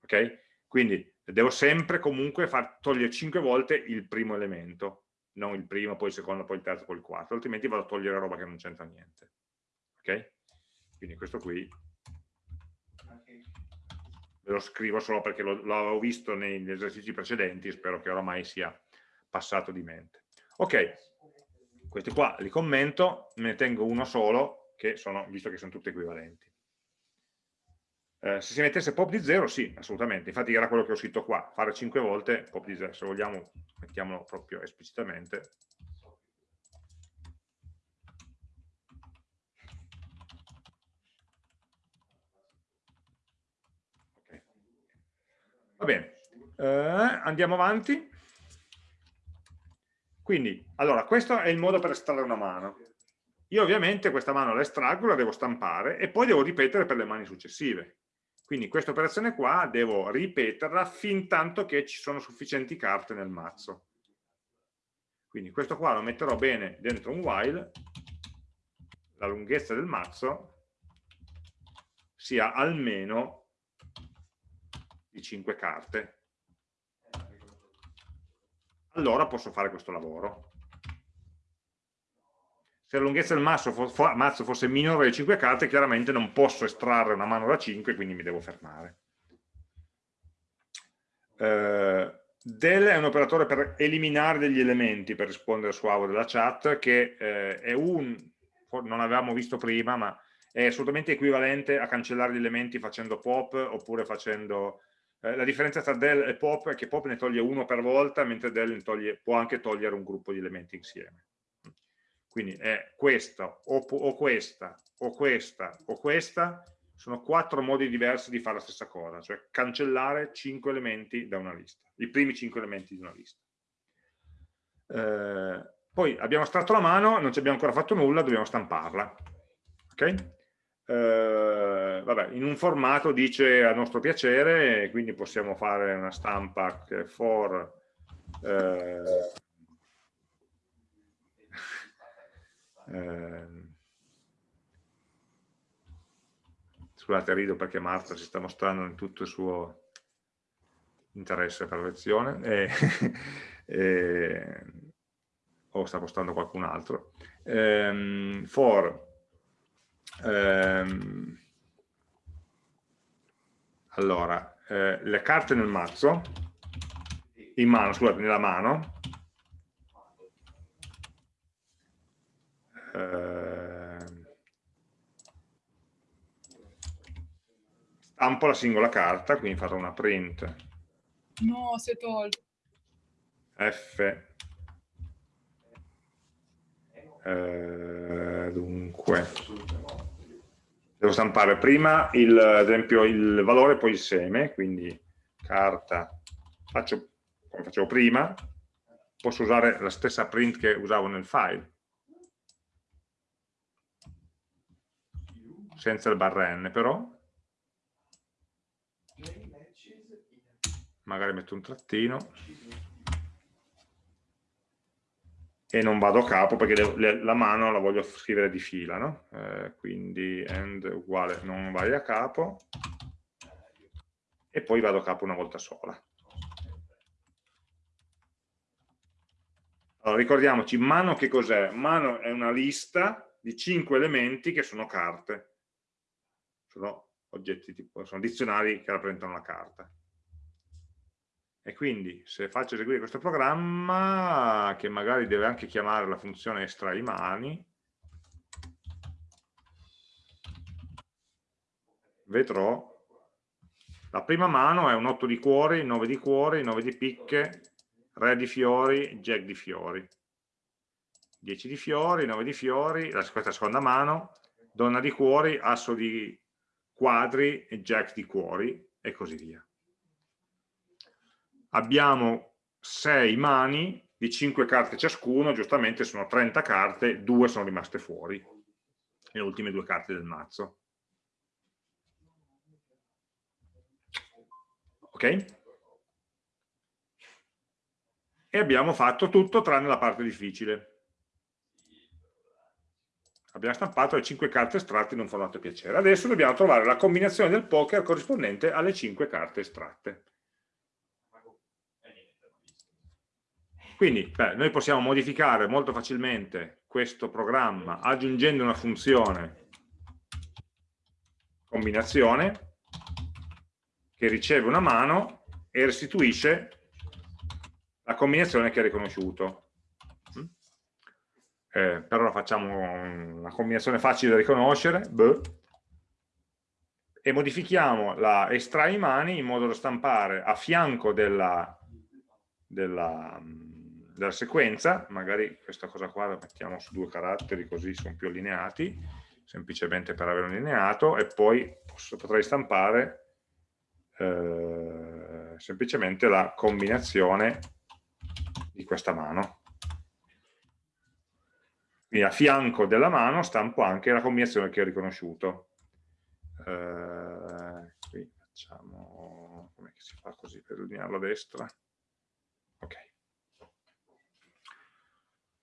Ok? Quindi devo sempre comunque far togliere 5 volte il primo elemento, non il primo, poi il secondo, poi il terzo, poi il quarto, altrimenti vado a togliere roba che non c'entra niente. Ok? Quindi questo qui ve lo scrivo solo perché l'avevo visto negli esercizi precedenti, spero che oramai sia passato di mente. Ok, questi qua li commento, me ne tengo uno solo, che sono, visto che sono tutti equivalenti. Eh, se si mettesse pop di 0, sì, assolutamente, infatti era quello che ho scritto qua, fare 5 volte pop di 0, se vogliamo mettiamolo proprio esplicitamente. Okay. Va bene, eh, andiamo avanti. Quindi, allora, questo è il modo per estrarre una mano. Io ovviamente questa mano la estraggo, la devo stampare e poi devo ripetere per le mani successive. Quindi questa operazione qua devo ripeterla fin tanto che ci sono sufficienti carte nel mazzo. Quindi questo qua lo metterò bene dentro un while, la lunghezza del mazzo sia almeno di 5 carte. Allora posso fare questo lavoro se la lunghezza del mazzo, fosse minore di 5 carte, chiaramente non posso estrarre una mano da 5, quindi mi devo fermare. Eh, del è un operatore per eliminare degli elementi, per rispondere su Avo della chat, che eh, è un, non l'avevamo visto prima, ma è assolutamente equivalente a cancellare gli elementi facendo pop oppure facendo... Eh, la differenza tra del e pop è che pop ne toglie uno per volta, mentre del toglie, può anche togliere un gruppo di elementi insieme quindi è questa o, o, questa o questa o questa sono quattro modi diversi di fare la stessa cosa cioè cancellare cinque elementi da una lista i primi cinque elementi di una lista eh, poi abbiamo estratto la mano non ci abbiamo ancora fatto nulla dobbiamo stamparla ok? Eh, vabbè, in un formato dice a nostro piacere quindi possiamo fare una stampa for eh, Eh, scusate, rido perché Marta si sta mostrando in tutto il suo interesse per la lezione e, e, o sta postando qualcun altro. Um, for um, allora, eh, le carte nel mazzo, in mano, scusate, nella mano, Ehm, stampo la singola carta, quindi farò una print. No, si è tolto. F. Eh, dunque. Devo stampare prima il, ad esempio il valore poi il seme, quindi carta, faccio come facevo prima, posso usare la stessa print che usavo nel file senza il barra n però. Magari metto un trattino. E non vado a capo perché la mano la voglio scrivere di fila no? eh, quindi end uguale non vai a capo. E poi vado a capo una volta sola. Allora ricordiamoci mano che cos'è? mano è una lista di 5 elementi che sono carte sono oggetti tipo, sono dizionari che rappresentano la carta. E quindi se faccio eseguire questo programma, che magari deve anche chiamare la funzione estrai mani, vedrò la prima mano è un 8 di cuori, 9 di cuori, 9 di picche, re di fiori, jack di fiori. 10 di fiori, 9 di fiori, la, questa seconda mano, donna di cuori, asso di quadri e jack di cuori e così via. Abbiamo 6 mani di 5 carte ciascuno, giustamente sono 30 carte, 2 sono rimaste fuori, le ultime due carte del mazzo. Ok? E abbiamo fatto tutto tranne la parte difficile. Abbiamo stampato le 5 carte estratte in un formato piacere. Adesso dobbiamo trovare la combinazione del poker corrispondente alle 5 carte estratte. Quindi beh, noi possiamo modificare molto facilmente questo programma aggiungendo una funzione combinazione che riceve una mano e restituisce la combinazione che ha riconosciuto. Mm? Eh, per ora facciamo una combinazione facile da riconoscere, Beh. e modifichiamo la estrai mani in modo da stampare a fianco della, della, della sequenza, magari questa cosa qua la mettiamo su due caratteri così sono più allineati, semplicemente per avere un allineato, e poi posso, potrei stampare eh, semplicemente la combinazione di questa mano. Quindi a fianco della mano stampo anche la combinazione che ho riconosciuto. Eh, qui facciamo, come si fa così per allinearlo a destra? Ok.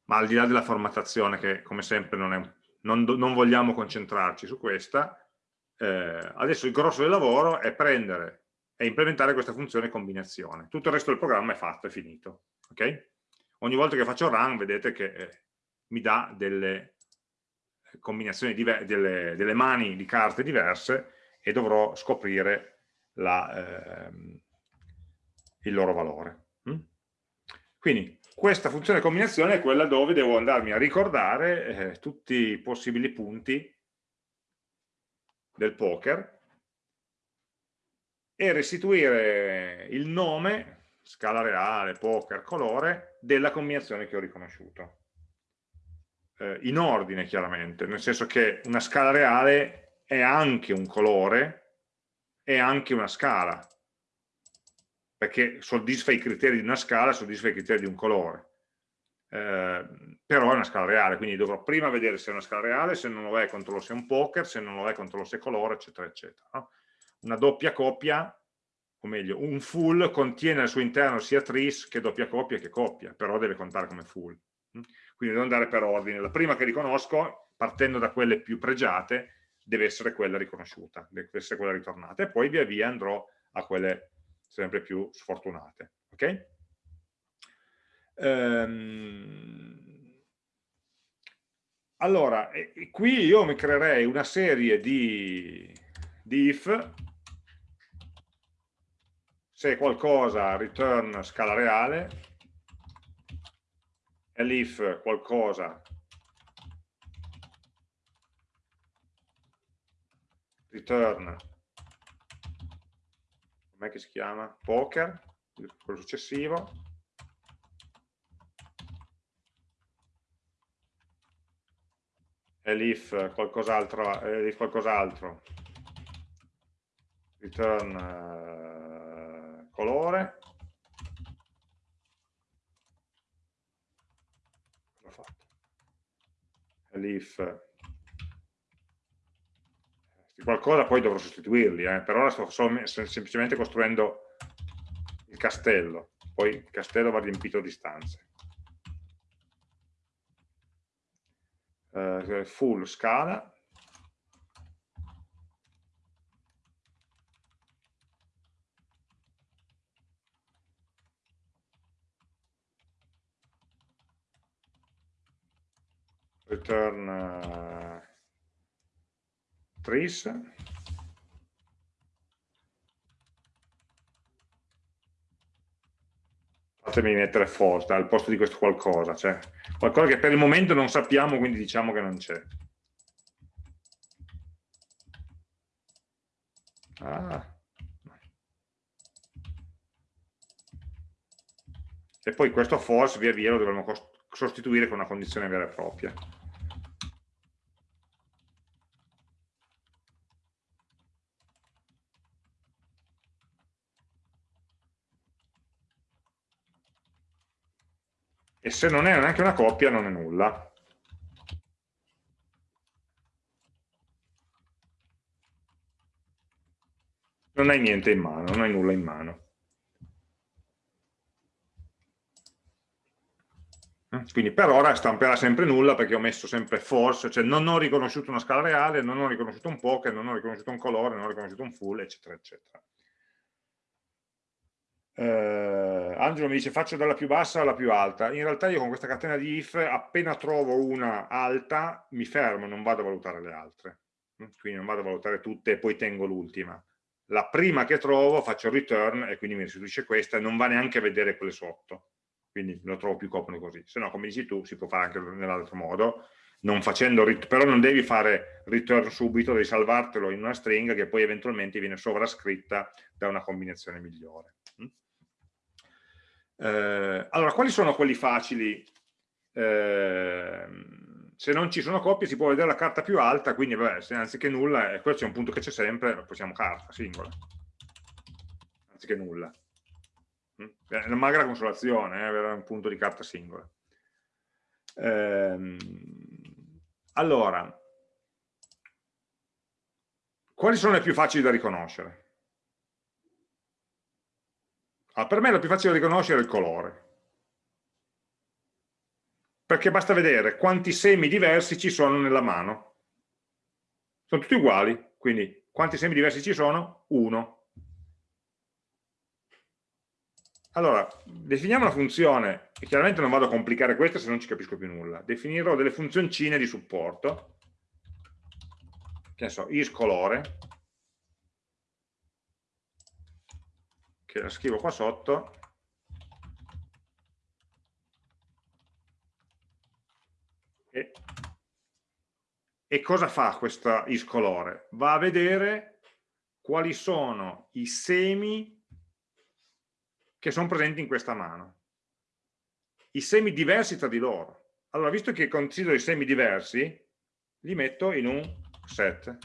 Ma al di là della formattazione, che come sempre non, è, non, non vogliamo concentrarci su questa, eh, adesso il grosso del lavoro è prendere e implementare questa funzione combinazione. Tutto il resto del programma è fatto, è finito. Okay? Ogni volta che faccio run vedete che eh, mi dà delle combinazioni, delle, delle, mani di carte diverse e dovrò scoprire la, ehm, il loro valore. Mm? Quindi questa funzione combinazione è quella dove devo andarmi a ricordare eh, tutti i possibili punti del poker e restituire il nome, scala reale, poker, colore, della combinazione che ho riconosciuto. Eh, in ordine chiaramente, nel senso che una scala reale è anche un colore, è anche una scala, perché soddisfa i criteri di una scala, soddisfa i criteri di un colore. Eh, però è una scala reale, quindi dovrò prima vedere se è una scala reale, se non lo è controllo se è un poker, se non lo è controllo se è colore, eccetera, eccetera. No? una doppia coppia, o meglio, un full contiene al suo interno sia tris che doppia coppia che coppia, però deve contare come full. Quindi devo andare per ordine. La prima che riconosco, partendo da quelle più pregiate, deve essere quella riconosciuta, deve essere quella ritornata, e poi via via andrò a quelle sempre più sfortunate. Ok? Ehm... Allora, qui io mi creerei una serie di, di if se qualcosa return scala reale e l'if qualcosa? Return. Com'è che si chiama? poker quello successivo. E l'if qualcos'altro qualcos'altro? Return colore l'ho fatto l'if qualcosa poi dovrò sostituirli eh. per ora sto semplicemente costruendo il castello poi il castello va riempito di stanze uh, full scala return uh, trees fatemi mettere forte al posto di questo qualcosa cioè qualcosa che per il momento non sappiamo quindi diciamo che non c'è Ah. E poi questo false via via lo dovremo sostituire con una condizione vera e propria. E se non è neanche una coppia non è nulla. non hai niente in mano, non hai nulla in mano. Eh? Quindi per ora stamperà sempre nulla perché ho messo sempre false, cioè non ho riconosciuto una scala reale, non ho riconosciuto un poker, non ho riconosciuto un colore, non ho riconosciuto un full, eccetera, eccetera. Eh, Angelo mi dice faccio dalla più bassa alla più alta. In realtà io con questa catena di if appena trovo una alta mi fermo, non vado a valutare le altre. Quindi non vado a valutare tutte e poi tengo l'ultima la prima che trovo faccio return e quindi mi restituisce questa e non va neanche a vedere quelle sotto quindi lo trovo più comodo così se no come dici tu si può fare anche nell'altro modo non facendo, però non devi fare return subito devi salvartelo in una stringa che poi eventualmente viene sovrascritta da una combinazione migliore mm? eh, allora quali sono quelli facili eh, se non ci sono coppie si può vedere la carta più alta, quindi vabbè, se anziché nulla, e questo è un punto che c'è sempre, possiamo carta, singola, anziché nulla. Mm? È una magra consolazione, eh, avere un punto di carta singola. Ehm, allora, quali sono le più facili da riconoscere? Ah, per me la più facile da riconoscere è il colore perché basta vedere quanti semi diversi ci sono nella mano. Sono tutti uguali, quindi quanti semi diversi ci sono? Uno. Allora, definiamo una funzione, e chiaramente non vado a complicare questa se non ci capisco più nulla. Definirò delle funzioncine di supporto, che ne so, isColore, che la scrivo qua sotto, E, e cosa fa questa iscolore? Va a vedere quali sono i semi che sono presenti in questa mano. I semi diversi tra di loro. Allora, visto che considero i semi diversi, li metto in un set.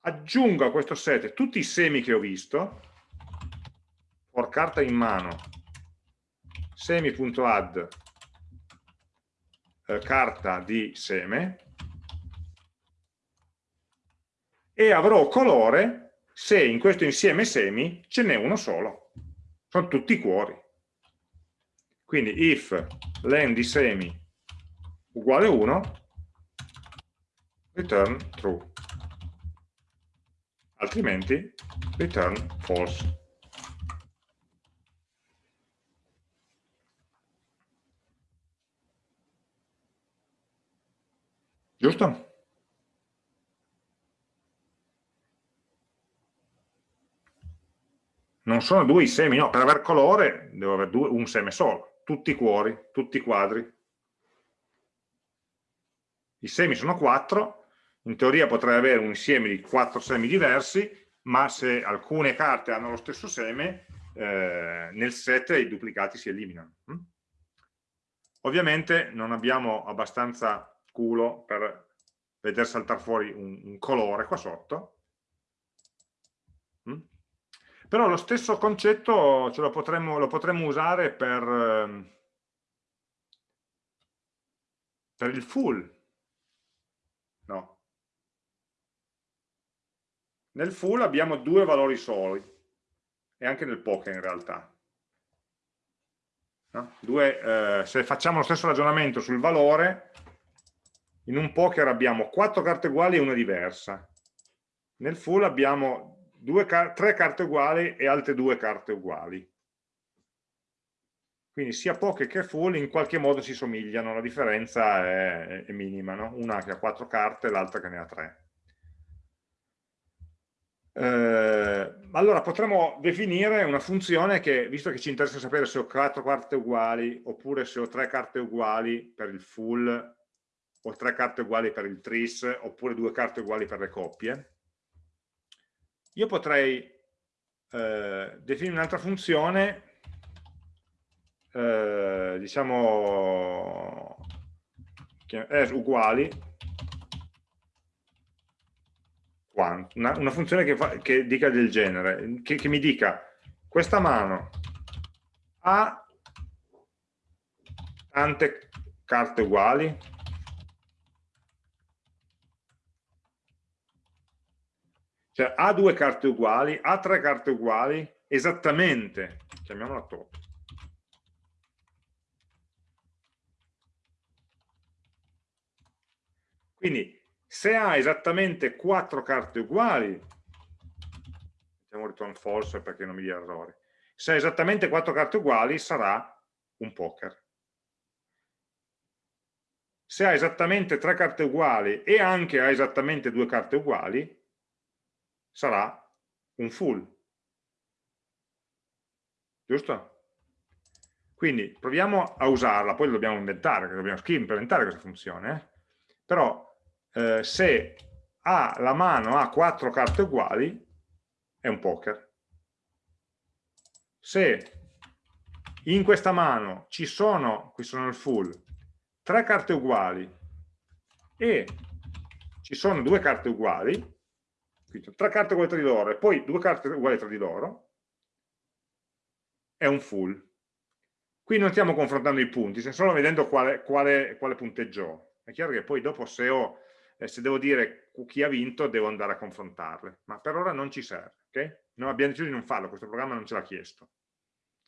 Aggiungo a questo set tutti i semi che ho visto, for carta in mano semi.add eh, carta di seme e avrò colore se in questo insieme semi ce n'è uno solo. Sono tutti cuori. Quindi if len di semi uguale 1, return true. Altrimenti return false. Giusto? Non sono due i semi, no, per aver colore devo avere due, un seme solo, tutti cuori, tutti quadri. I semi sono quattro, in teoria potrei avere un insieme di quattro semi diversi, ma se alcune carte hanno lo stesso seme, eh, nel set i duplicati si eliminano. Hm? Ovviamente non abbiamo abbastanza culo per vedere saltare fuori un, un colore qua sotto. Però lo stesso concetto ce lo, potremmo, lo potremmo usare per, ehm, per il full. No. Nel full abbiamo due valori soli, e anche nel poker in realtà. No? Due, eh, se facciamo lo stesso ragionamento sul valore, in un poker abbiamo quattro carte uguali e una diversa. Nel full abbiamo due, tre carte uguali e altre due carte uguali. Quindi sia poker che full in qualche modo si somigliano, la differenza è, è minima, no? una che ha quattro carte e l'altra che ne ha tre. Eh, allora potremmo definire una funzione che, visto che ci interessa sapere se ho quattro carte uguali oppure se ho tre carte uguali per il full o tre carte uguali per il tris, oppure due carte uguali per le coppie, io potrei eh, definire un'altra funzione, eh, diciamo, as uguali, una, una funzione che, fa, che, dica del genere, che, che mi dica questa mano ha tante carte uguali, Cioè ha due carte uguali, ha tre carte uguali, esattamente, chiamiamola top. Quindi se ha esattamente quattro carte uguali, mettiamo return false perché non mi dia errore, se ha esattamente quattro carte uguali sarà un poker. Se ha esattamente tre carte uguali e anche ha esattamente due carte uguali, sarà un full. Giusto? Quindi proviamo a usarla, poi dobbiamo inventare, dobbiamo implementare questa funzione, eh? però eh, se ha, la mano ha quattro carte uguali, è un poker. Se in questa mano ci sono, qui sono il full, tre carte uguali e ci sono due carte uguali, quindi tre carte uguali tra di loro e poi due carte uguali tra di loro, è un full. Qui non stiamo confrontando i punti, stiamo solo vedendo quale, quale, quale punteggio. È chiaro che poi dopo se, ho, eh, se, devo dire chi ha vinto devo andare a confrontarle, ma per ora non ci serve. Okay? Noi abbiamo deciso di non farlo, questo programma non ce l'ha chiesto.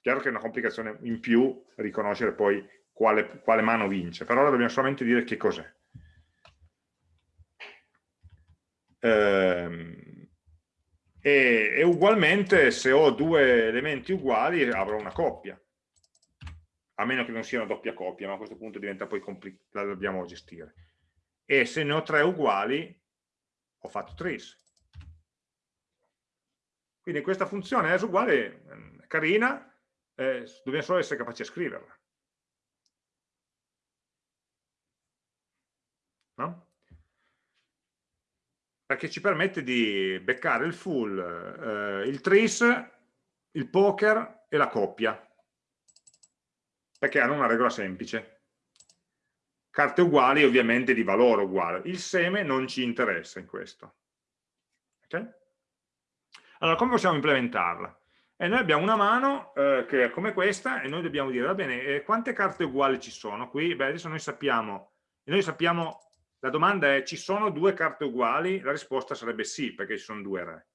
Chiaro che è una complicazione in più riconoscere poi quale, quale mano vince, per ora dobbiamo solamente dire che cos'è. Ehm, e, e, ugualmente se ho due elementi uguali avrò una coppia. A meno che non sia una doppia coppia ma a questo punto diventa poi complicato la dobbiamo gestire. E se ne ho tre uguali ho fatto tris. Quindi questa funzione è uguale ehm, carina eh, dobbiamo solo essere capaci a scriverla. No? Perché ci permette di beccare il full, eh, il tris, il poker e la coppia, perché hanno una regola semplice. Carte uguali ovviamente di valore uguale, il seme non ci interessa in questo. Okay? Allora, come possiamo implementarla? E noi abbiamo una mano eh, che è come questa e noi dobbiamo dire, va bene, eh, quante carte uguali ci sono qui? Beh, adesso noi sappiamo, noi sappiamo la domanda è, ci sono due carte uguali? La risposta sarebbe sì, perché ci sono due re.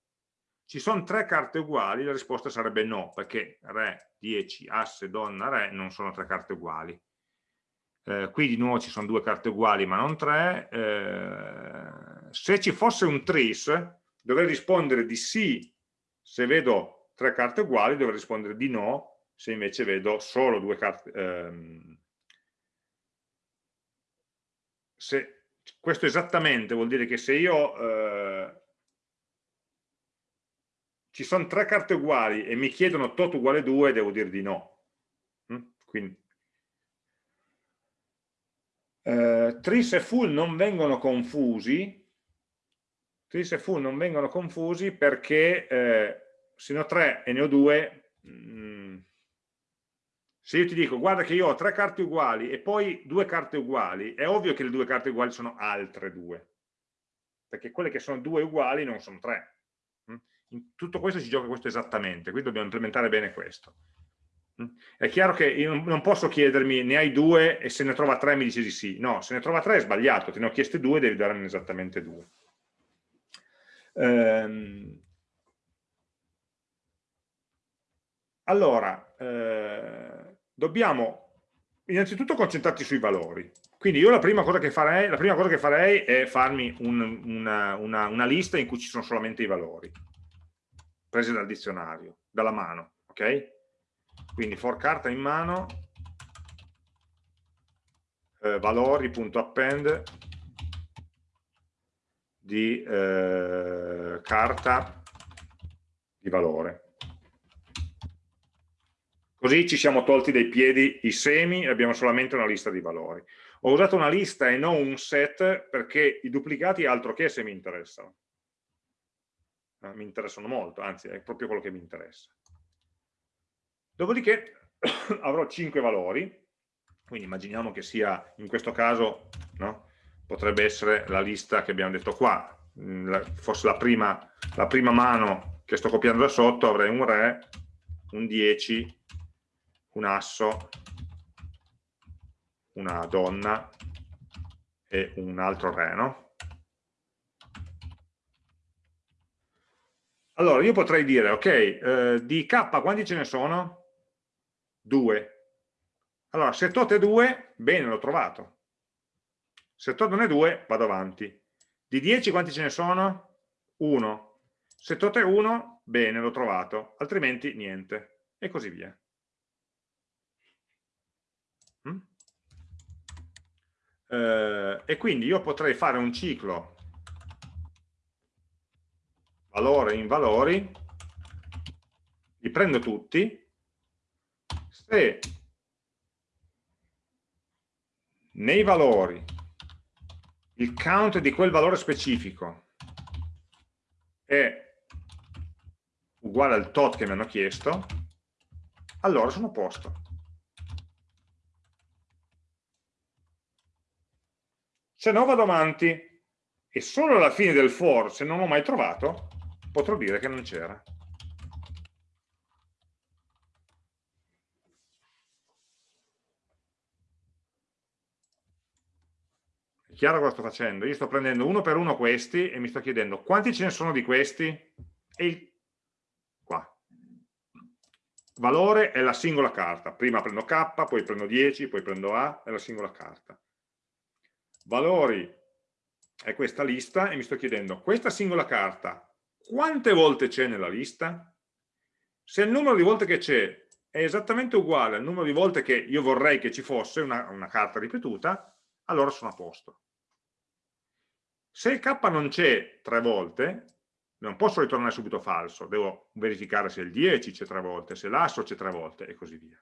Ci sono tre carte uguali? La risposta sarebbe no, perché re, 10, asse, donna, re non sono tre carte uguali. Eh, qui di nuovo ci sono due carte uguali ma non tre. Eh, se ci fosse un tris, dovrei rispondere di sì se vedo tre carte uguali, dovrei rispondere di no se invece vedo solo due carte. Ehm, se questo esattamente vuol dire che se io eh, ci sono tre carte uguali e mi chiedono tot uguale 2 devo dire di no mm? quindi eh, tris e full non vengono confusi tris e full non vengono confusi perché eh, se ne ho tre e ne ho due mh, mm, se io ti dico guarda che io ho tre carte uguali e poi due carte uguali, è ovvio che le due carte uguali sono altre due, perché quelle che sono due uguali non sono tre. Mm? In tutto questo si gioca questo esattamente, quindi dobbiamo implementare bene questo. Mm? È chiaro che io non posso chiedermi ne hai due e se ne trova tre mi dici di sì. No, se ne trova tre è sbagliato, te ne ho chieste due, devi darne esattamente due. Ehm... Allora, eh dobbiamo innanzitutto concentrarci sui valori. Quindi io la prima cosa che farei, cosa che farei è farmi un, una, una, una, lista in cui ci sono solamente i valori, presi dal dizionario, dalla mano, ok? Quindi for carta in mano, eh, valori.append di eh, carta di valore. Così ci siamo tolti dai piedi i semi e abbiamo solamente una lista di valori. Ho usato una lista e non un set perché i duplicati altro che se mi interessano. Eh, mi interessano molto, anzi è proprio quello che mi interessa. Dopodiché avrò 5 valori, quindi immaginiamo che sia, in questo caso, no? potrebbe essere la lista che abbiamo detto qua, mm, fosse la prima, la prima mano che sto copiando da sotto, avrei un re, un 10, un asso, una donna e un altro re, no? Allora, io potrei dire, ok, eh, di k quanti ce ne sono? 2. Allora, se tot è 2, bene, l'ho trovato. Se tot non è 2, vado avanti. Di 10 quanti ce ne sono? 1. Se tot è 1, bene, l'ho trovato, altrimenti niente. E così via. Eh, e quindi io potrei fare un ciclo. Valore in valori, li prendo tutti, se nei valori il count di quel valore specifico è uguale al tot che mi hanno chiesto, allora sono a posto. Se no vado avanti e solo alla fine del for, se non ho mai trovato, potrò dire che non c'era. È chiaro cosa sto facendo? Io sto prendendo uno per uno questi e mi sto chiedendo quanti ce ne sono di questi? E il... qua. Valore è la singola carta. Prima prendo K, poi prendo 10, poi prendo A, è la singola carta. Valori è questa lista e mi sto chiedendo questa singola carta quante volte c'è nella lista? Se il numero di volte che c'è è esattamente uguale al numero di volte che io vorrei che ci fosse una, una carta ripetuta, allora sono a posto. Se il k non c'è tre volte, non posso ritornare subito falso, devo verificare se il 10 c'è tre volte, se l'asso c'è tre volte e così via.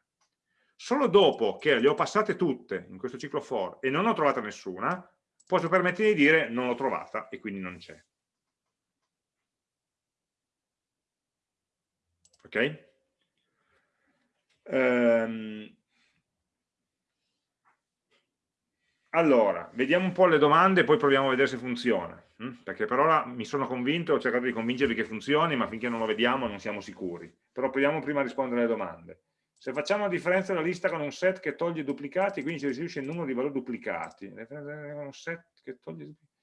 Solo dopo che le ho passate tutte in questo ciclo for e non ho trovata nessuna, posso permettermi di dire non l'ho trovata e quindi non c'è. Ok? Um, Allora, vediamo un po' le domande e poi proviamo a vedere se funziona, hm? perché per ora mi sono convinto, ho cercato di convincervi che funzioni, ma finché non lo vediamo non siamo sicuri. Però proviamo prima a rispondere alle domande. Se facciamo la differenza della lista con un set che toglie duplicati, quindi ci restituisce il numero di valori duplicati. un set che toglie duplicati.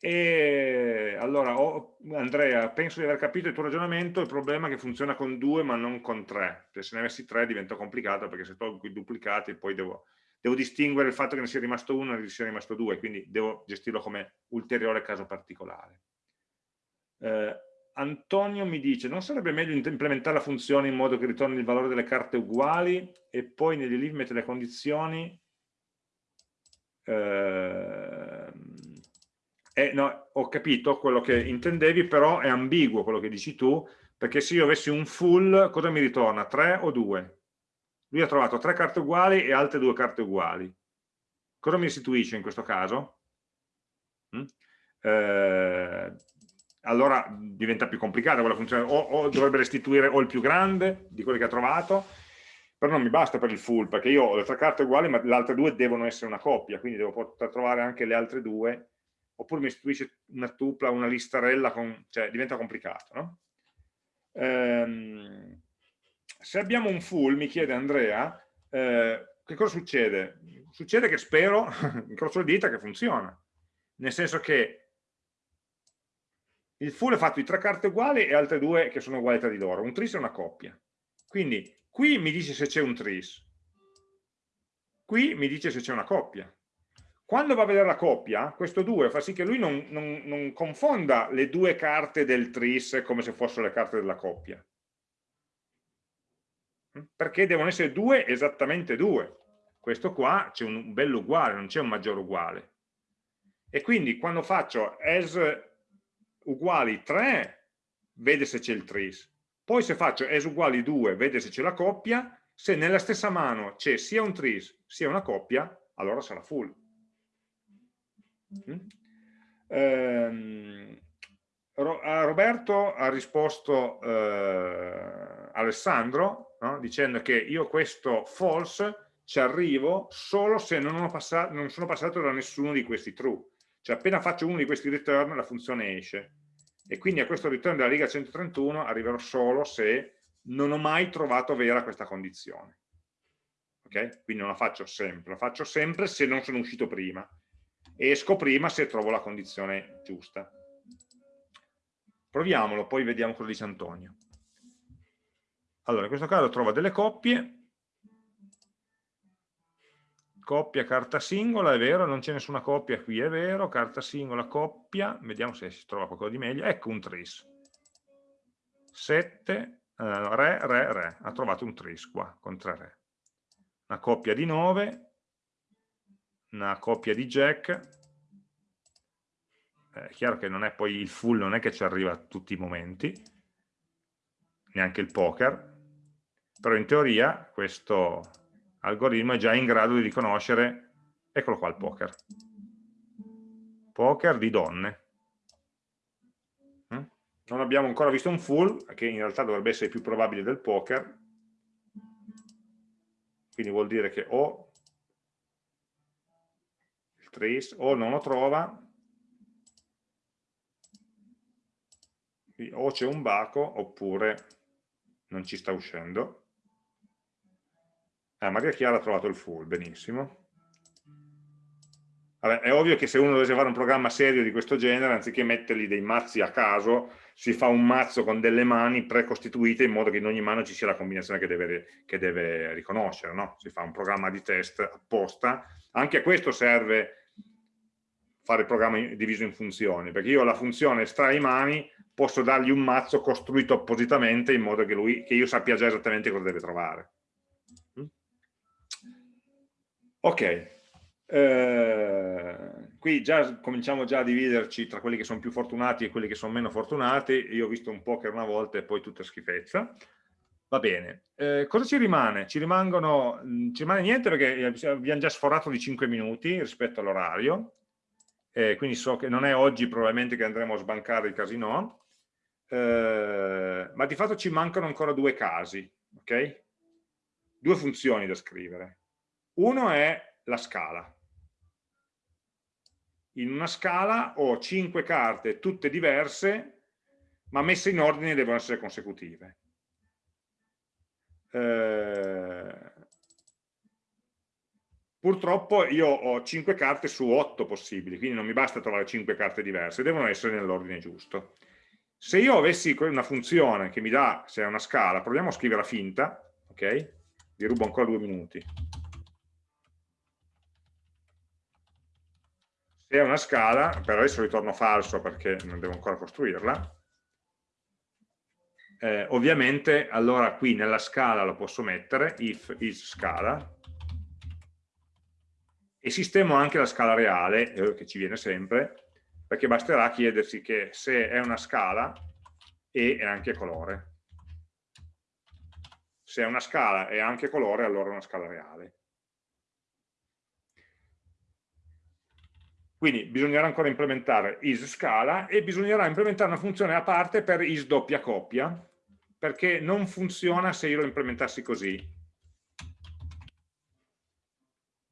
E allora, oh, Andrea, penso di aver capito il tuo ragionamento, il problema è che funziona con due ma non con tre. Cioè, se ne avessi tre diventa complicato perché se tolgo i duplicati poi devo devo distinguere il fatto che ne sia rimasto uno e ne sia rimasto due, quindi devo gestirlo come ulteriore caso particolare. Eh, Antonio mi dice, non sarebbe meglio implementare la funzione in modo che ritorni il valore delle carte uguali e poi negli mette le condizioni? Eh, eh, no, ho capito quello che intendevi, però è ambiguo quello che dici tu, perché se io avessi un full, cosa mi ritorna? 3 o 2? lui ha trovato tre carte uguali e altre due carte uguali. Cosa mi restituisce in questo caso? Mm? Eh, allora diventa più complicata quella funzione, o, o, dovrebbe restituire o il più grande di quelli che ha trovato, però non mi basta per il full, perché io ho le tre carte uguali, ma le altre due devono essere una coppia, quindi devo poter trovare anche le altre due, oppure mi restituisce una tupla, una listarella, con, cioè diventa complicato. No? Ehm, se abbiamo un full, mi chiede Andrea, eh, che cosa succede? Succede che spero, incrocio le dita, che funziona. Nel senso che il full è fatto di tre carte uguali e altre due che sono uguali tra di loro. Un tris è una coppia. Quindi qui mi dice se c'è un tris. Qui mi dice se c'è una coppia. Quando va a vedere la coppia, questo 2 fa sì che lui non, non, non confonda le due carte del tris come se fossero le carte della coppia perché devono essere due esattamente due. Questo qua c'è un bello uguale, non c'è un maggiore uguale. E quindi quando faccio as uguali 3, vede se c'è il tris. Poi se faccio as uguali 2, vede se c'è la coppia. Se nella stessa mano c'è sia un tris sia una coppia, allora sarà full. Mm? Ehm, Roberto ha risposto eh, Alessandro no? dicendo che io questo false ci arrivo solo se non, non sono passato da nessuno di questi true. Cioè appena faccio uno di questi return la funzione esce. E quindi a questo return della riga 131 arriverò solo se non ho mai trovato vera questa condizione. Ok? Quindi non la faccio sempre, la faccio sempre se non sono uscito prima. Esco prima se trovo la condizione giusta. Proviamolo, poi vediamo cosa dice Antonio. Allora, in questo caso trova delle coppie, coppia, carta singola, è vero, non c'è nessuna coppia qui, è vero, carta singola, coppia, vediamo se si trova qualcosa di meglio, ecco un tris. 7, uh, re, re, re, ha trovato un tris qua, con 3 re. Una coppia di 9, una coppia di jack, è chiaro che non è poi il full, non è che ci arriva a tutti i momenti, neanche il poker, però in teoria questo algoritmo è già in grado di riconoscere, eccolo qua il poker, poker di donne. Mm? Non abbiamo ancora visto un full, che in realtà dovrebbe essere più probabile del poker, quindi vuol dire che o il trace o non lo trova, o c'è un baco oppure non ci sta uscendo. Ah, Maria Chiara ha trovato il full, benissimo. Vabbè, è ovvio che se uno dovesse fare un programma serio di questo genere, anziché mettergli dei mazzi a caso, si fa un mazzo con delle mani precostituite in modo che in ogni mano ci sia la combinazione che deve, che deve riconoscere. No? Si fa un programma di test apposta. Anche a questo serve fare il programma diviso in funzioni, perché io la funzione estrae mani posso dargli un mazzo costruito appositamente in modo che, lui, che io sappia già esattamente cosa deve trovare. Ok, eh, qui già cominciamo già a dividerci tra quelli che sono più fortunati e quelli che sono meno fortunati. Io ho visto un po' che una volta e poi tutta schifezza. Va bene, eh, cosa ci rimane? Ci, rimangono, ci rimane niente perché abbiamo già sforato di 5 minuti rispetto all'orario, eh, quindi so che non è oggi probabilmente che andremo a sbancare il casino, eh, ma di fatto ci mancano ancora due casi, ok? Due funzioni da scrivere. Uno è la scala. In una scala ho cinque carte, tutte diverse, ma messe in ordine devono essere consecutive. Eh, purtroppo io ho cinque carte su otto possibili, quindi non mi basta trovare cinque carte diverse, devono essere nell'ordine giusto. Se io avessi una funzione che mi dà, se è una scala, proviamo a scriverla finta, ok? Vi rubo ancora due minuti. È una scala, per adesso ritorno falso perché non devo ancora costruirla, eh, ovviamente allora qui nella scala lo posso mettere, if is scala, e sistemo anche la scala reale, eh, che ci viene sempre, perché basterà chiedersi che se è una scala e è anche colore. Se è una scala e anche colore, allora è una scala reale. Quindi bisognerà ancora implementare isScala e bisognerà implementare una funzione a parte per isDoppia coppia, perché non funziona se io lo implementassi così.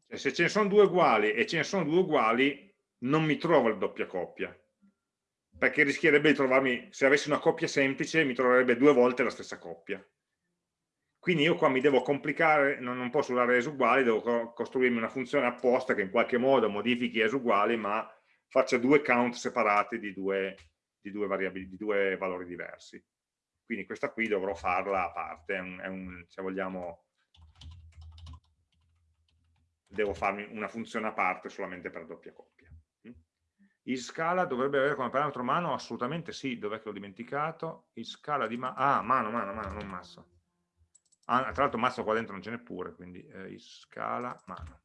Cioè, se ce ne sono due uguali e ce ne sono due uguali, non mi trovo il doppia coppia, perché rischierebbe di trovarmi, se avessi una coppia semplice, mi troverebbe due volte la stessa coppia. Quindi io qua mi devo complicare, non, non posso usare es uguali, devo costruirmi una funzione apposta che in qualche modo modifichi es uguali, ma faccia due count separati di due, di due, di due valori diversi. Quindi questa qui dovrò farla a parte, è un, è un, se vogliamo, devo farmi una funzione a parte solamente per doppia coppia. Iscala dovrebbe avere come parametro mano? Assolutamente sì, dov'è che l'ho dimenticato? Iscala di mano, ah, mano, mano, mano, non massa. Ah, tra l'altro mazzo qua dentro non ce n'è pure, quindi eh, scala mano.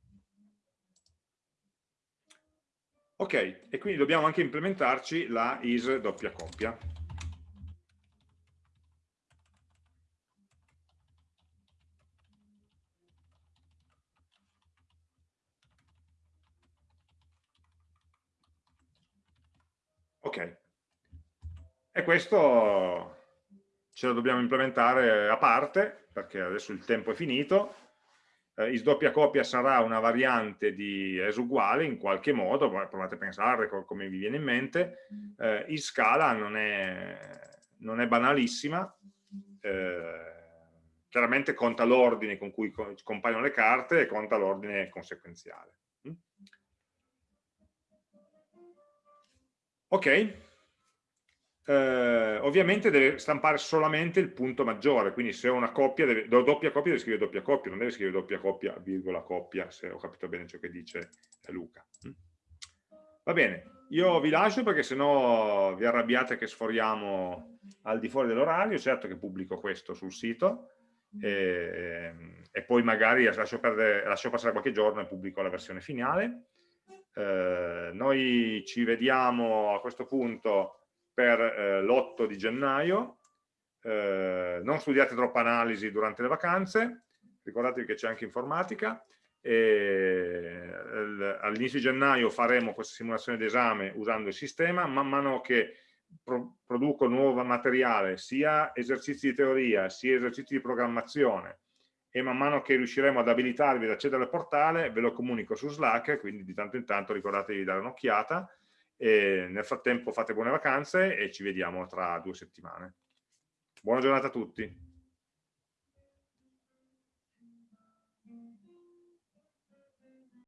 Ok, e quindi dobbiamo anche implementarci la is doppia coppia. Ok, e questo ce lo dobbiamo implementare a parte perché adesso il tempo è finito. Eh, is doppia coppia sarà una variante di es uguale in qualche modo, provate a pensare come vi viene in mente. Eh, is scala non è, non è banalissima, eh, chiaramente conta l'ordine con cui compaiono le carte e conta l'ordine conseguenziale. Mm? Ok, eh, ovviamente deve stampare solamente il punto maggiore, quindi se ho una coppia, deve, doppia coppia deve scrivere doppia coppia, non deve scrivere doppia coppia, virgola coppia, se ho capito bene ciò che dice Luca. Mm? Va bene, io vi lascio perché sennò vi arrabbiate che sforiamo al di fuori dell'orario, certo che pubblico questo sul sito, e, e poi magari lascio, perdere, lascio, passare qualche giorno e pubblico la versione finale. Eh, noi ci vediamo a questo punto per eh, l'8 di gennaio, eh, non studiate troppa analisi durante le vacanze, ricordatevi che c'è anche informatica, all'inizio di gennaio faremo questa simulazione d'esame usando il sistema, man mano che pro produco nuovo materiale, sia esercizi di teoria, sia esercizi di programmazione, e man mano che riusciremo ad abilitarvi ad accedere al portale ve lo comunico su Slack, quindi di tanto in tanto ricordatevi di dare un'occhiata, e nel frattempo fate buone vacanze e ci vediamo tra due settimane. Buona giornata a tutti.